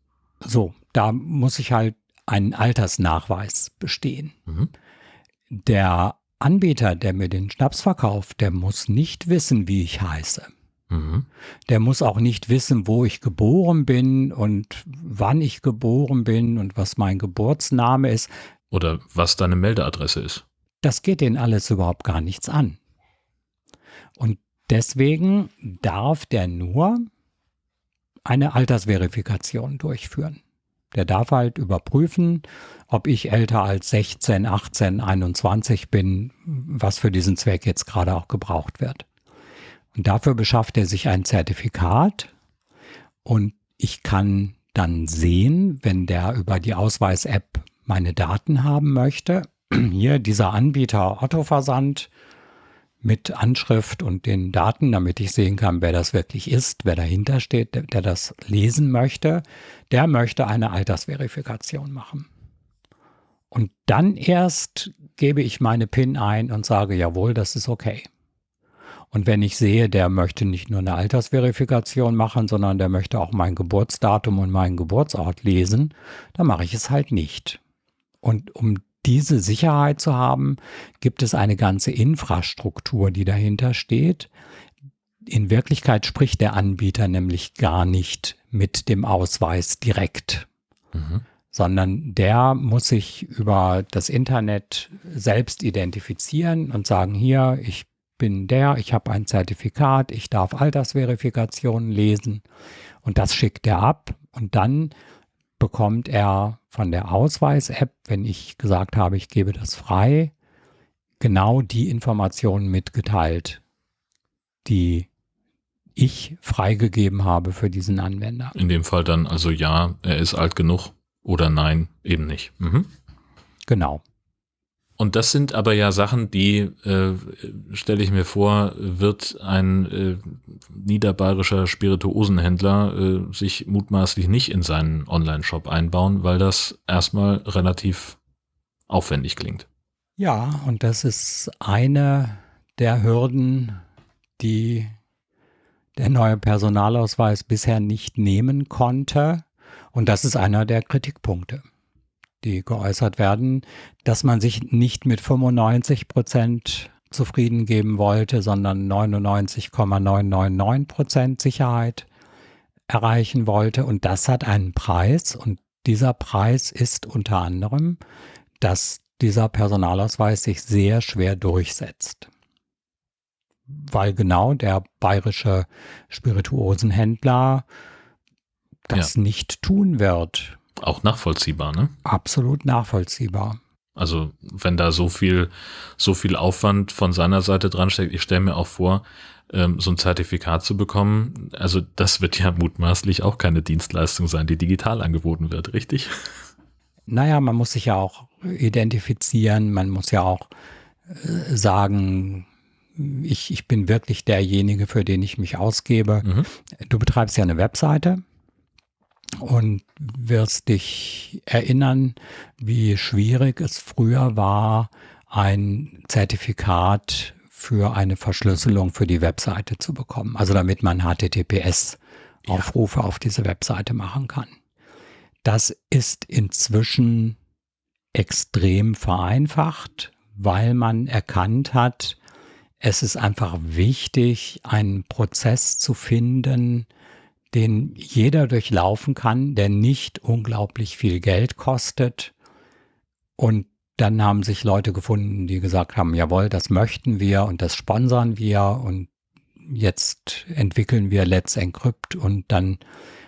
So, da muss ich halt einen Altersnachweis bestehen. Mhm. Der Anbieter, der mir den Schnaps verkauft, der muss nicht wissen, wie ich heiße. Mhm. Der muss auch nicht wissen, wo ich geboren bin und wann ich geboren bin und was mein Geburtsname ist. Oder was deine Meldeadresse ist. Das geht denen alles überhaupt gar nichts an. Und deswegen darf der nur eine Altersverifikation durchführen. Der darf halt überprüfen, ob ich älter als 16, 18, 21 bin, was für diesen Zweck jetzt gerade auch gebraucht wird. Und dafür beschafft er sich ein Zertifikat und ich kann dann sehen, wenn der über die Ausweis-App meine Daten haben möchte, hier dieser Anbieter Otto Versand mit Anschrift und den Daten, damit ich sehen kann, wer das wirklich ist, wer dahinter steht, der, der das lesen möchte, der möchte eine Altersverifikation machen. Und dann erst gebe ich meine PIN ein und sage, jawohl, das ist okay. Und wenn ich sehe, der möchte nicht nur eine Altersverifikation machen, sondern der möchte auch mein Geburtsdatum und meinen Geburtsort lesen, dann mache ich es halt nicht. Und um diese Sicherheit zu haben, gibt es eine ganze Infrastruktur, die dahinter steht. In Wirklichkeit spricht der Anbieter nämlich gar nicht mit dem Ausweis direkt, mhm. sondern der muss sich über das Internet selbst identifizieren und sagen, hier, ich bin der, ich habe ein Zertifikat, ich darf Altersverifikationen lesen und das schickt er ab und dann bekommt er von der Ausweis-App, wenn ich gesagt habe, ich gebe das frei, genau die Informationen mitgeteilt, die ich freigegeben habe für diesen Anwender. In dem Fall dann also ja, er ist alt genug oder nein, eben nicht. Mhm. Genau. Und das sind aber ja Sachen, die, äh, stelle ich mir vor, wird ein äh, niederbayerischer Spirituosenhändler äh, sich mutmaßlich nicht in seinen Online-Shop einbauen, weil das erstmal relativ aufwendig klingt. Ja, und das ist eine der Hürden, die der neue Personalausweis bisher nicht nehmen konnte. Und das ist einer der Kritikpunkte die geäußert werden, dass man sich nicht mit 95 Prozent zufrieden geben wollte, sondern 99,999 Prozent Sicherheit erreichen wollte. Und das hat einen Preis. Und dieser Preis ist unter anderem, dass dieser Personalausweis sich sehr schwer durchsetzt. Weil genau der bayerische Spirituosenhändler das ja. nicht tun wird. Auch nachvollziehbar, ne? Absolut nachvollziehbar. Also wenn da so viel, so viel Aufwand von seiner Seite dran steckt, ich stelle mir auch vor, ähm, so ein Zertifikat zu bekommen, also das wird ja mutmaßlich auch keine Dienstleistung sein, die digital angeboten wird, richtig? Naja, man muss sich ja auch identifizieren, man muss ja auch äh, sagen, ich, ich bin wirklich derjenige, für den ich mich ausgebe. Mhm. Du betreibst ja eine Webseite und wirst dich erinnern, wie schwierig es früher war, ein Zertifikat für eine Verschlüsselung für die Webseite zu bekommen. Also damit man HTTPS-Aufrufe ja. auf diese Webseite machen kann. Das ist inzwischen extrem vereinfacht, weil man erkannt hat, es ist einfach wichtig, einen Prozess zu finden, den jeder durchlaufen kann, der nicht unglaublich viel Geld kostet. Und dann haben sich Leute gefunden, die gesagt haben, jawohl, das möchten wir und das sponsern wir und jetzt entwickeln wir Let's Encrypt und dann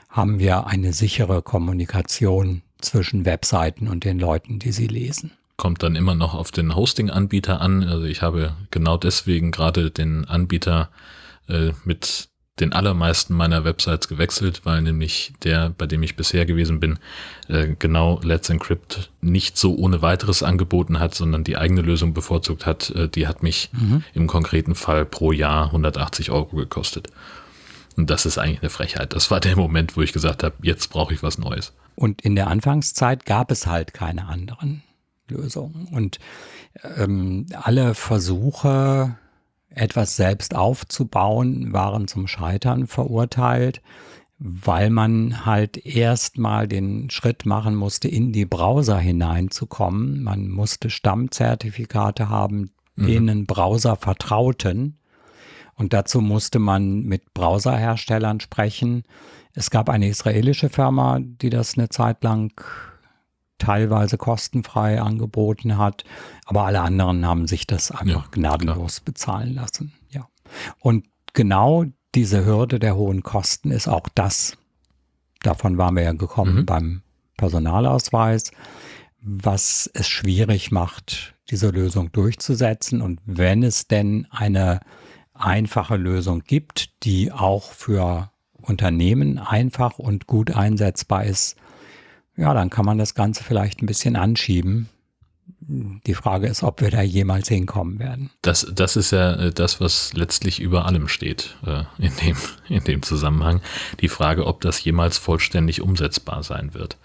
haben wir eine sichere Kommunikation zwischen Webseiten und den Leuten, die sie lesen. Kommt dann immer noch auf den Hosting-Anbieter an. Also ich habe genau deswegen gerade den Anbieter äh, mit den allermeisten meiner Websites gewechselt, weil nämlich der, bei dem ich bisher gewesen bin, äh, genau Let's Encrypt nicht so ohne weiteres angeboten hat, sondern die eigene Lösung bevorzugt hat. Äh, die hat mich mhm. im konkreten Fall pro Jahr 180 Euro gekostet. Und das ist eigentlich eine Frechheit. Das war der Moment, wo ich gesagt habe, jetzt brauche ich was Neues. Und in der Anfangszeit gab es halt keine anderen Lösungen. Und ähm, alle Versuche, etwas selbst aufzubauen, waren zum Scheitern verurteilt, weil man halt erstmal den Schritt machen musste, in die Browser hineinzukommen. Man musste Stammzertifikate haben, mhm. denen Browser vertrauten. Und dazu musste man mit Browserherstellern sprechen. Es gab eine israelische Firma, die das eine Zeit lang teilweise kostenfrei angeboten hat, aber alle anderen haben sich das einfach ja, gnadenlos klar. bezahlen lassen. Ja. Und genau diese Hürde der hohen Kosten ist auch das. Davon waren wir ja gekommen mhm. beim Personalausweis, was es schwierig macht, diese Lösung durchzusetzen. Und wenn es denn eine einfache Lösung gibt, die auch für Unternehmen einfach und gut einsetzbar ist, ja, dann kann man das Ganze vielleicht ein bisschen anschieben. Die Frage ist, ob wir da jemals hinkommen werden. Das, das ist ja äh, das, was letztlich über allem steht äh, in, dem, in dem Zusammenhang. Die Frage, ob das jemals vollständig umsetzbar sein wird.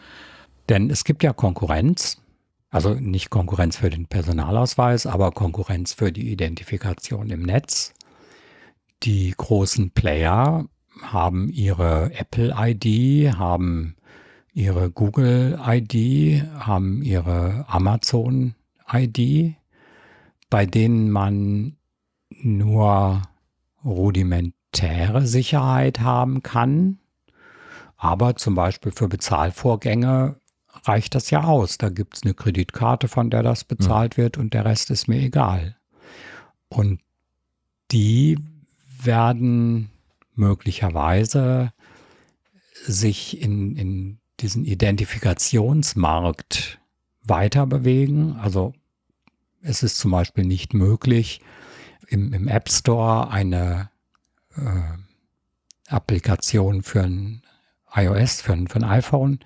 Denn es gibt ja Konkurrenz, also nicht Konkurrenz für den Personalausweis, aber Konkurrenz für die Identifikation im Netz. Die großen Player haben ihre Apple-ID, haben ihre Google-ID, haben ihre Amazon-ID, bei denen man nur rudimentäre Sicherheit haben kann. Aber zum Beispiel für Bezahlvorgänge reicht das ja aus. Da gibt es eine Kreditkarte, von der das bezahlt wird und der Rest ist mir egal. Und die werden möglicherweise sich in, in diesen Identifikationsmarkt weiter bewegen. Also es ist zum Beispiel nicht möglich, im, im App Store eine äh, Applikation für ein iOS, für ein, für ein iPhone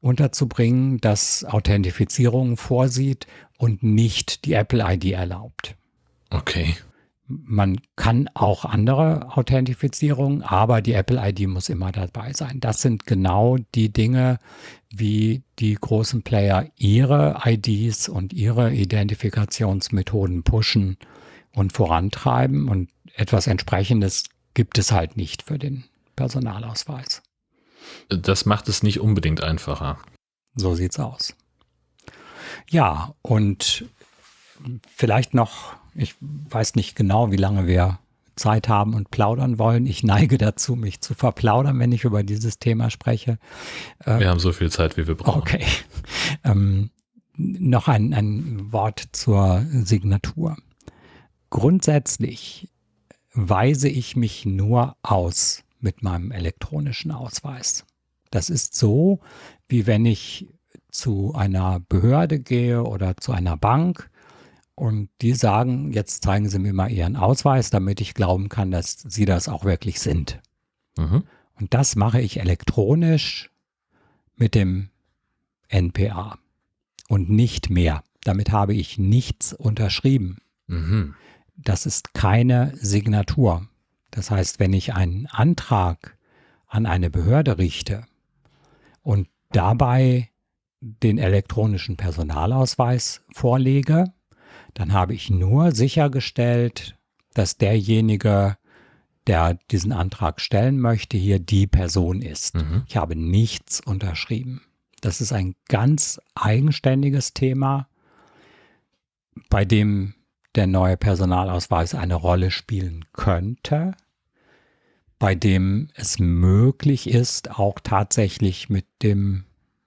unterzubringen, das Authentifizierung vorsieht und nicht die Apple ID erlaubt. Okay. Man kann auch andere Authentifizierungen, aber die Apple ID muss immer dabei sein. Das sind genau die Dinge, wie die großen Player ihre IDs und ihre Identifikationsmethoden pushen und vorantreiben. Und etwas entsprechendes gibt es halt nicht für den Personalausweis. Das macht es nicht unbedingt einfacher. So sieht's aus. Ja, und vielleicht noch, ich weiß nicht genau, wie lange wir Zeit haben und plaudern wollen. Ich neige dazu, mich zu verplaudern, wenn ich über dieses Thema spreche. Wir ähm, haben so viel Zeit, wie wir brauchen. Okay. Ähm, noch ein, ein Wort zur Signatur. Grundsätzlich weise ich mich nur aus mit meinem elektronischen Ausweis. Das ist so, wie wenn ich zu einer Behörde gehe oder zu einer Bank und die sagen, jetzt zeigen Sie mir mal Ihren Ausweis, damit ich glauben kann, dass Sie das auch wirklich sind. Mhm. Und das mache ich elektronisch mit dem NPA und nicht mehr. Damit habe ich nichts unterschrieben. Mhm. Das ist keine Signatur. Das heißt, wenn ich einen Antrag an eine Behörde richte und dabei den elektronischen Personalausweis vorlege, dann habe ich nur sichergestellt, dass derjenige, der diesen Antrag stellen möchte, hier die Person ist. Mhm. Ich habe nichts unterschrieben. Das ist ein ganz eigenständiges Thema, bei dem der neue Personalausweis eine Rolle spielen könnte, bei dem es möglich ist, auch tatsächlich mit dem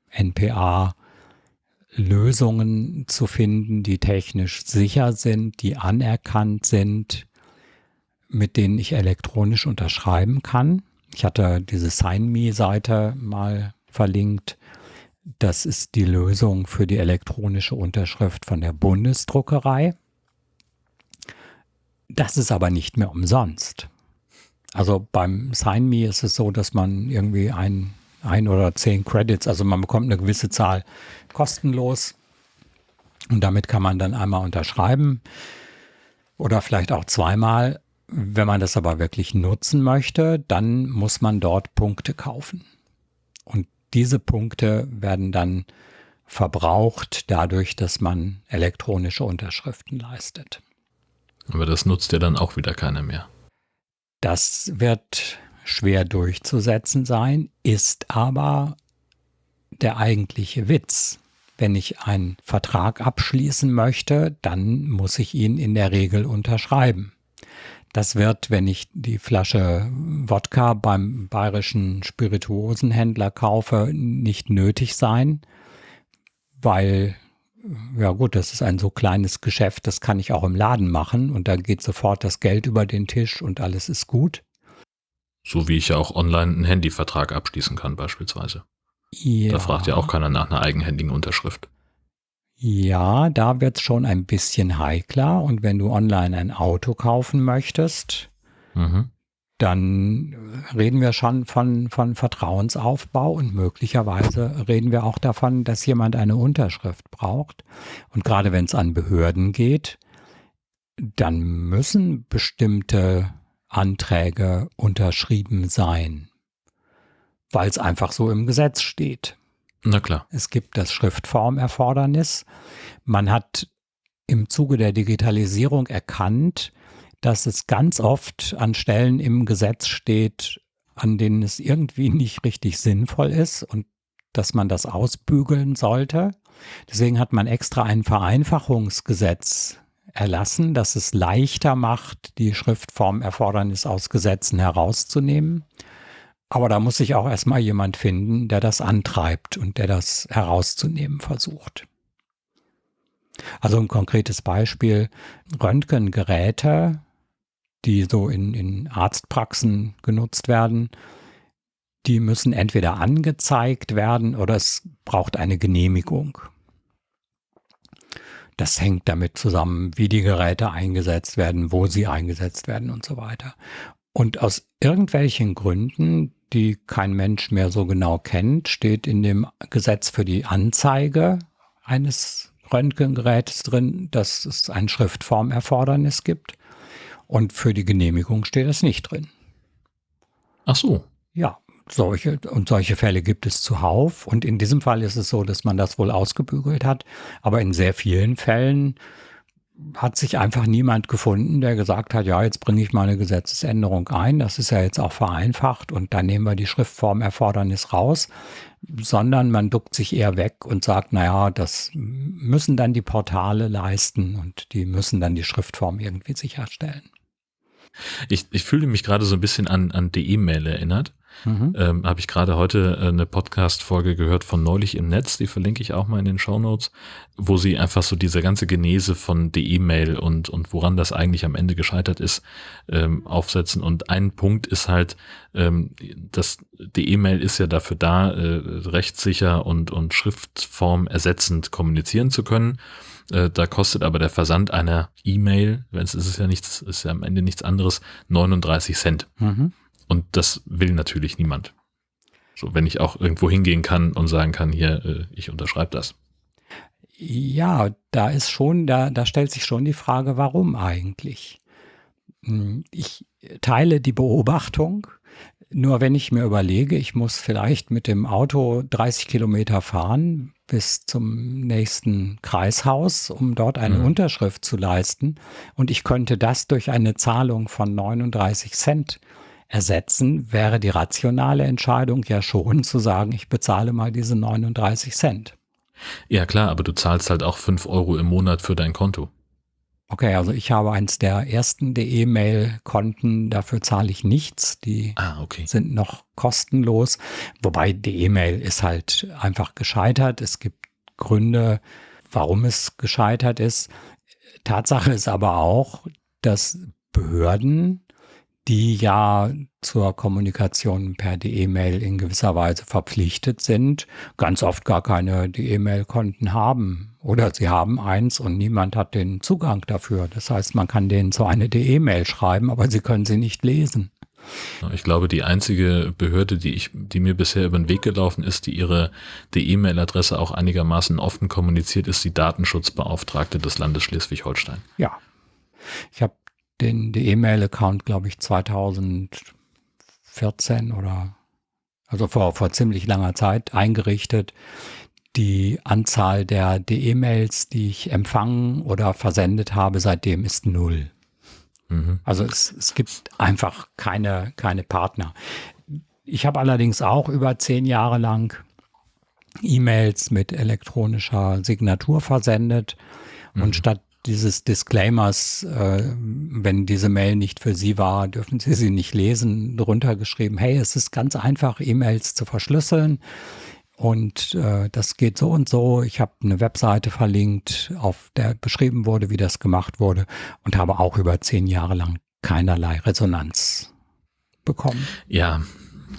NPA Lösungen zu finden, die technisch sicher sind, die anerkannt sind, mit denen ich elektronisch unterschreiben kann. Ich hatte diese SignMe-Seite mal verlinkt. Das ist die Lösung für die elektronische Unterschrift von der Bundesdruckerei. Das ist aber nicht mehr umsonst. Also beim SignMe ist es so, dass man irgendwie ein, ein oder zehn Credits, also man bekommt eine gewisse Zahl kostenlos und damit kann man dann einmal unterschreiben oder vielleicht auch zweimal. Wenn man das aber wirklich nutzen möchte, dann muss man dort Punkte kaufen. Und diese Punkte werden dann verbraucht dadurch, dass man elektronische Unterschriften leistet. Aber das nutzt ja dann auch wieder keiner mehr. Das wird schwer durchzusetzen sein, ist aber der eigentliche Witz. Wenn ich einen Vertrag abschließen möchte, dann muss ich ihn in der Regel unterschreiben. Das wird, wenn ich die Flasche Wodka beim bayerischen Spirituosenhändler kaufe, nicht nötig sein, weil ja gut, das ist ein so kleines Geschäft, das kann ich auch im Laden machen und da geht sofort das Geld über den Tisch und alles ist gut. So wie ich ja auch online einen Handyvertrag abschließen kann beispielsweise. Ja. Da fragt ja auch keiner nach einer eigenhändigen Unterschrift. Ja, da wird es schon ein bisschen heikler und wenn du online ein Auto kaufen möchtest, mhm dann reden wir schon von, von Vertrauensaufbau und möglicherweise reden wir auch davon, dass jemand eine Unterschrift braucht. Und gerade wenn es an Behörden geht, dann müssen bestimmte Anträge unterschrieben sein, weil es einfach so im Gesetz steht. Na klar. Es gibt das Schriftformerfordernis. Man hat im Zuge der Digitalisierung erkannt, dass es ganz oft an Stellen im Gesetz steht, an denen es irgendwie nicht richtig sinnvoll ist und dass man das ausbügeln sollte. Deswegen hat man extra ein Vereinfachungsgesetz erlassen, das es leichter macht, die Schriftformerfordernis aus Gesetzen herauszunehmen. Aber da muss sich auch erstmal jemand finden, der das antreibt und der das herauszunehmen versucht. Also ein konkretes Beispiel, Röntgengeräte die so in, in Arztpraxen genutzt werden, die müssen entweder angezeigt werden oder es braucht eine Genehmigung. Das hängt damit zusammen, wie die Geräte eingesetzt werden, wo sie eingesetzt werden und so weiter. Und aus irgendwelchen Gründen, die kein Mensch mehr so genau kennt, steht in dem Gesetz für die Anzeige eines Röntgengeräts drin, dass es ein Schriftformerfordernis gibt. Und für die Genehmigung steht es nicht drin. Ach so. Ja, solche und solche Fälle gibt es zuhauf. Und in diesem Fall ist es so, dass man das wohl ausgebügelt hat. Aber in sehr vielen Fällen hat sich einfach niemand gefunden, der gesagt hat, ja, jetzt bringe ich mal eine Gesetzesänderung ein. Das ist ja jetzt auch vereinfacht und dann nehmen wir die Schriftformerfordernis raus, sondern man duckt sich eher weg und sagt, naja, das müssen dann die Portale leisten und die müssen dann die Schriftform irgendwie sicherstellen. Ich, ich fühle mich gerade so ein bisschen an, an die E-Mail erinnert. Mhm. Ähm, Habe ich gerade heute äh, eine Podcast-Folge gehört von Neulich im Netz, die verlinke ich auch mal in den Show Notes, wo sie einfach so diese ganze Genese von der E-Mail und, und woran das eigentlich am Ende gescheitert ist, ähm, aufsetzen. Und ein Punkt ist halt, ähm, dass die E-Mail ist ja dafür da, äh, rechtssicher und, und Schriftform ersetzend kommunizieren zu können. Äh, da kostet aber der Versand einer E-Mail, wenn es ist ja nichts, ist ja am Ende nichts anderes, 39 Cent. Mhm. Und das will natürlich niemand. So, wenn ich auch irgendwo hingehen kann und sagen kann, hier, äh, ich unterschreibe das. Ja, da ist schon, da, da stellt sich schon die Frage, warum eigentlich? Hm, ich teile die Beobachtung, nur wenn ich mir überlege, ich muss vielleicht mit dem Auto 30 Kilometer fahren bis zum nächsten Kreishaus, um dort eine mhm. Unterschrift zu leisten. Und ich könnte das durch eine Zahlung von 39 Cent ersetzen, wäre die rationale Entscheidung ja schon zu sagen, ich bezahle mal diese 39 Cent. Ja klar, aber du zahlst halt auch 5 Euro im Monat für dein Konto. Okay, also ich habe eins der ersten DE-Mail-Konten, dafür zahle ich nichts. Die ah, okay. sind noch kostenlos. Wobei die E-Mail ist halt einfach gescheitert. Es gibt Gründe, warum es gescheitert ist. Tatsache ist aber auch, dass Behörden die ja zur Kommunikation per E-Mail in gewisser Weise verpflichtet sind, ganz oft gar keine E-Mail-Konten haben. Oder sie haben eins und niemand hat den Zugang dafür. Das heißt, man kann denen so eine E-Mail schreiben, aber sie können sie nicht lesen. Ich glaube, die einzige Behörde, die ich, die mir bisher über den Weg gelaufen ist, die ihre E-Mail-Adresse auch einigermaßen offen kommuniziert, ist die Datenschutzbeauftragte des Landes Schleswig-Holstein. Ja. Ich habe den E-Mail-Account, glaube ich, 2014 oder also vor, vor ziemlich langer Zeit eingerichtet. Die Anzahl der E-Mails, die ich empfangen oder versendet habe, seitdem ist null. Mhm. Also es, es gibt einfach keine, keine Partner. Ich habe allerdings auch über zehn Jahre lang E-Mails mit elektronischer Signatur versendet. Mhm. Und statt dieses Disclaimers, äh, wenn diese Mail nicht für Sie war, dürfen Sie sie nicht lesen, drunter geschrieben, hey, es ist ganz einfach, E-Mails zu verschlüsseln. Und äh, das geht so und so. Ich habe eine Webseite verlinkt, auf der beschrieben wurde, wie das gemacht wurde und habe auch über zehn Jahre lang keinerlei Resonanz bekommen. Ja,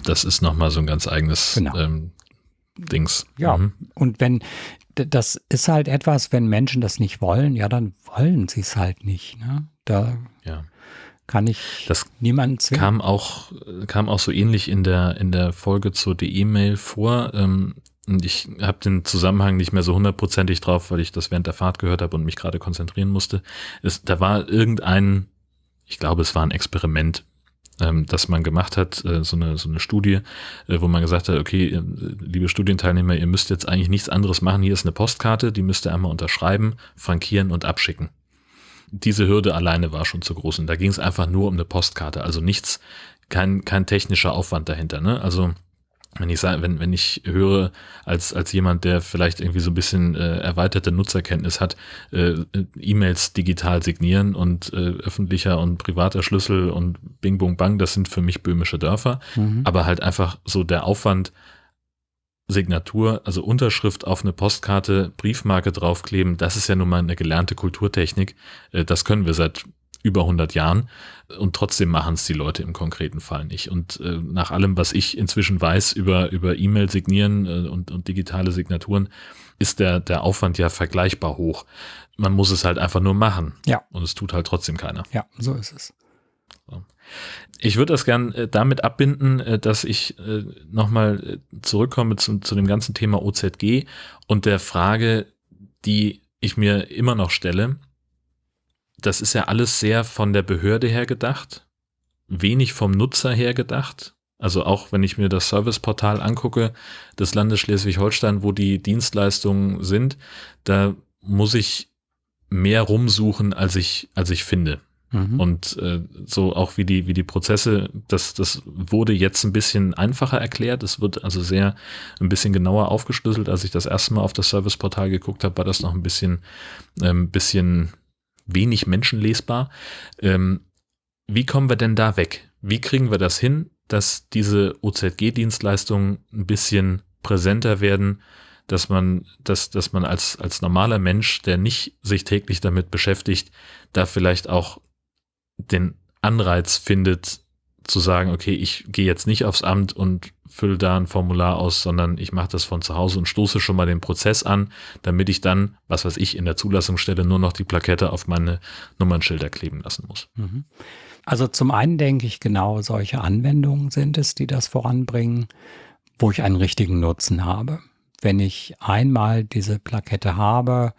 das ist nochmal so ein ganz eigenes genau. ähm, Dings. Ja, mhm. und wenn das ist halt etwas, wenn Menschen das nicht wollen, ja, dann wollen sie es halt nicht. Ne? Da ja. kann ich das niemanden zwingen. Kam auch, kam auch so ähnlich in der, in der Folge zur E-Mail vor. Ähm, und ich habe den Zusammenhang nicht mehr so hundertprozentig drauf, weil ich das während der Fahrt gehört habe und mich gerade konzentrieren musste. Es, da war irgendein, ich glaube, es war ein Experiment ähm, das man gemacht hat, äh, so, eine, so eine Studie, äh, wo man gesagt hat, okay, äh, liebe Studienteilnehmer, ihr müsst jetzt eigentlich nichts anderes machen. Hier ist eine Postkarte, die müsst ihr einmal unterschreiben, frankieren und abschicken. Diese Hürde alleine war schon zu groß und da ging es einfach nur um eine Postkarte, also nichts, kein, kein technischer Aufwand dahinter. Ne? Also wenn ich sage, wenn, wenn ich höre, als, als jemand, der vielleicht irgendwie so ein bisschen äh, erweiterte Nutzerkenntnis hat, äh, E-Mails digital signieren und äh, öffentlicher und privater Schlüssel und Bing Bung Bang, das sind für mich böhmische Dörfer. Mhm. Aber halt einfach so der Aufwand, Signatur, also Unterschrift auf eine Postkarte, Briefmarke draufkleben, das ist ja nun mal eine gelernte Kulturtechnik. Äh, das können wir seit über 100 Jahren und trotzdem machen es die Leute im konkreten Fall nicht. Und äh, nach allem, was ich inzwischen weiß über, über E-Mail signieren äh, und, und digitale Signaturen, ist der, der Aufwand ja vergleichbar hoch. Man muss es halt einfach nur machen. Ja. Und es tut halt trotzdem keiner. Ja, so ist es. Ich würde das gern äh, damit abbinden, äh, dass ich äh, nochmal äh, zurückkomme zu, zu dem ganzen Thema OZG und der Frage, die ich mir immer noch stelle. Das ist ja alles sehr von der Behörde her gedacht, wenig vom Nutzer her gedacht. Also auch wenn ich mir das Serviceportal angucke des Landes Schleswig-Holstein, wo die Dienstleistungen sind, da muss ich mehr rumsuchen, als ich, als ich finde. Mhm. Und äh, so auch wie die, wie die Prozesse, das, das wurde jetzt ein bisschen einfacher erklärt. Es wird also sehr ein bisschen genauer aufgeschlüsselt. Als ich das erste Mal auf das Serviceportal geguckt habe, war das noch ein bisschen, ähm, bisschen wenig menschenlesbar. Ähm, wie kommen wir denn da weg? Wie kriegen wir das hin, dass diese OZG-Dienstleistungen ein bisschen präsenter werden, dass man, dass, dass man als, als normaler Mensch, der nicht sich täglich damit beschäftigt, da vielleicht auch den Anreiz findet, zu sagen, okay, ich gehe jetzt nicht aufs Amt und fülle da ein Formular aus, sondern ich mache das von zu Hause und stoße schon mal den Prozess an, damit ich dann, was weiß ich, in der Zulassungsstelle nur noch die Plakette auf meine Nummernschilder kleben lassen muss. Mhm. Also zum einen denke ich, genau solche Anwendungen sind es, die das voranbringen, wo ich einen richtigen Nutzen habe. Wenn ich einmal diese Plakette habe,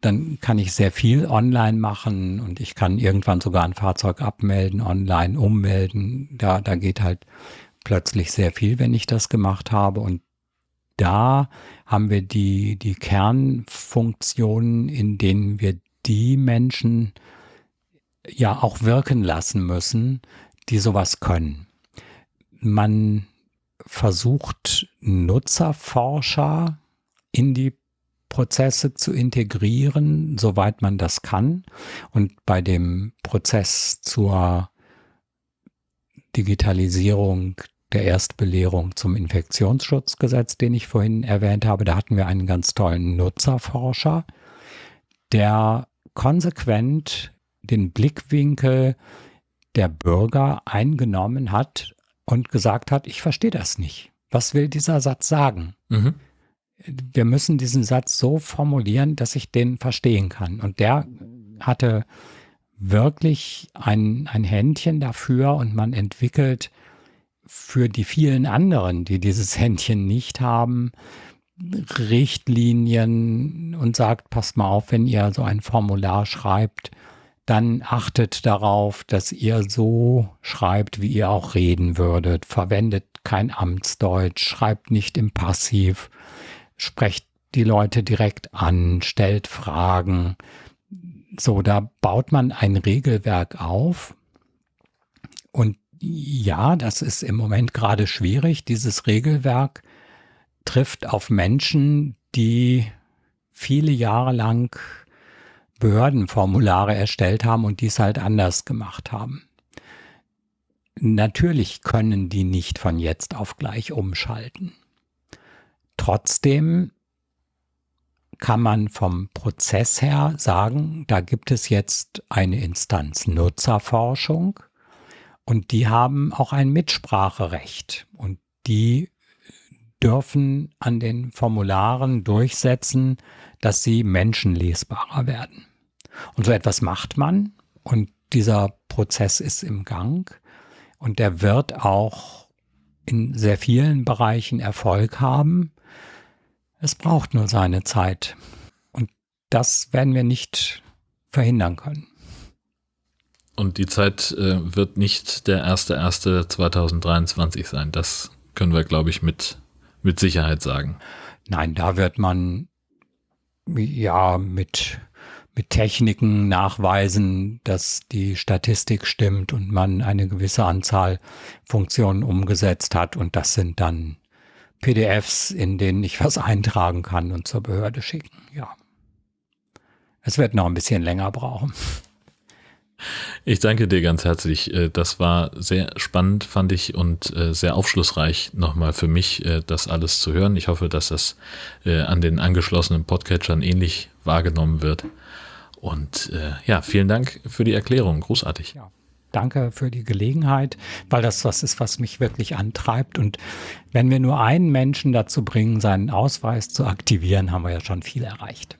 dann kann ich sehr viel online machen und ich kann irgendwann sogar ein Fahrzeug abmelden, online ummelden. Da, da geht halt plötzlich sehr viel, wenn ich das gemacht habe. Und da haben wir die, die Kernfunktionen, in denen wir die Menschen ja auch wirken lassen müssen, die sowas können. Man versucht Nutzerforscher in die Prozesse zu integrieren, soweit man das kann. Und bei dem Prozess zur Digitalisierung der Erstbelehrung zum Infektionsschutzgesetz, den ich vorhin erwähnt habe, da hatten wir einen ganz tollen Nutzerforscher, der konsequent den Blickwinkel der Bürger eingenommen hat und gesagt hat, ich verstehe das nicht. Was will dieser Satz sagen? Mhm wir müssen diesen Satz so formulieren, dass ich den verstehen kann. Und der hatte wirklich ein, ein Händchen dafür und man entwickelt für die vielen anderen, die dieses Händchen nicht haben, Richtlinien und sagt, passt mal auf, wenn ihr so ein Formular schreibt, dann achtet darauf, dass ihr so schreibt, wie ihr auch reden würdet. Verwendet kein Amtsdeutsch, schreibt nicht im Passiv, sprecht die Leute direkt an, stellt Fragen. So, da baut man ein Regelwerk auf. Und ja, das ist im Moment gerade schwierig. Dieses Regelwerk trifft auf Menschen, die viele Jahre lang Behördenformulare erstellt haben und dies halt anders gemacht haben. Natürlich können die nicht von jetzt auf gleich umschalten. Trotzdem kann man vom Prozess her sagen, da gibt es jetzt eine Instanz Nutzerforschung und die haben auch ein Mitspracherecht und die dürfen an den Formularen durchsetzen, dass sie menschenlesbarer werden. Und so etwas macht man und dieser Prozess ist im Gang und der wird auch in sehr vielen Bereichen Erfolg haben. Es braucht nur seine Zeit. Und das werden wir nicht verhindern können. Und die Zeit äh, wird nicht der 1.1.2023 sein. Das können wir, glaube ich, mit, mit Sicherheit sagen. Nein, da wird man ja mit, mit Techniken nachweisen, dass die Statistik stimmt und man eine gewisse Anzahl Funktionen umgesetzt hat. Und das sind dann PDFs, in denen ich was eintragen kann und zur Behörde schicken. Ja. Es wird noch ein bisschen länger brauchen. Ich danke dir ganz herzlich. Äh, das war sehr spannend, fand ich, und äh, sehr aufschlussreich nochmal für mich, äh, das alles zu hören. Ich hoffe, dass das an den angeschlossenen Podcatchern ähnlich wahrgenommen wird. Und ja, vielen Dank für die Erklärung. Großartig. Ja. Danke für die Gelegenheit, weil das was ist, was mich wirklich antreibt. Und wenn wir nur einen Menschen dazu bringen, seinen Ausweis zu aktivieren, haben wir ja schon viel erreicht.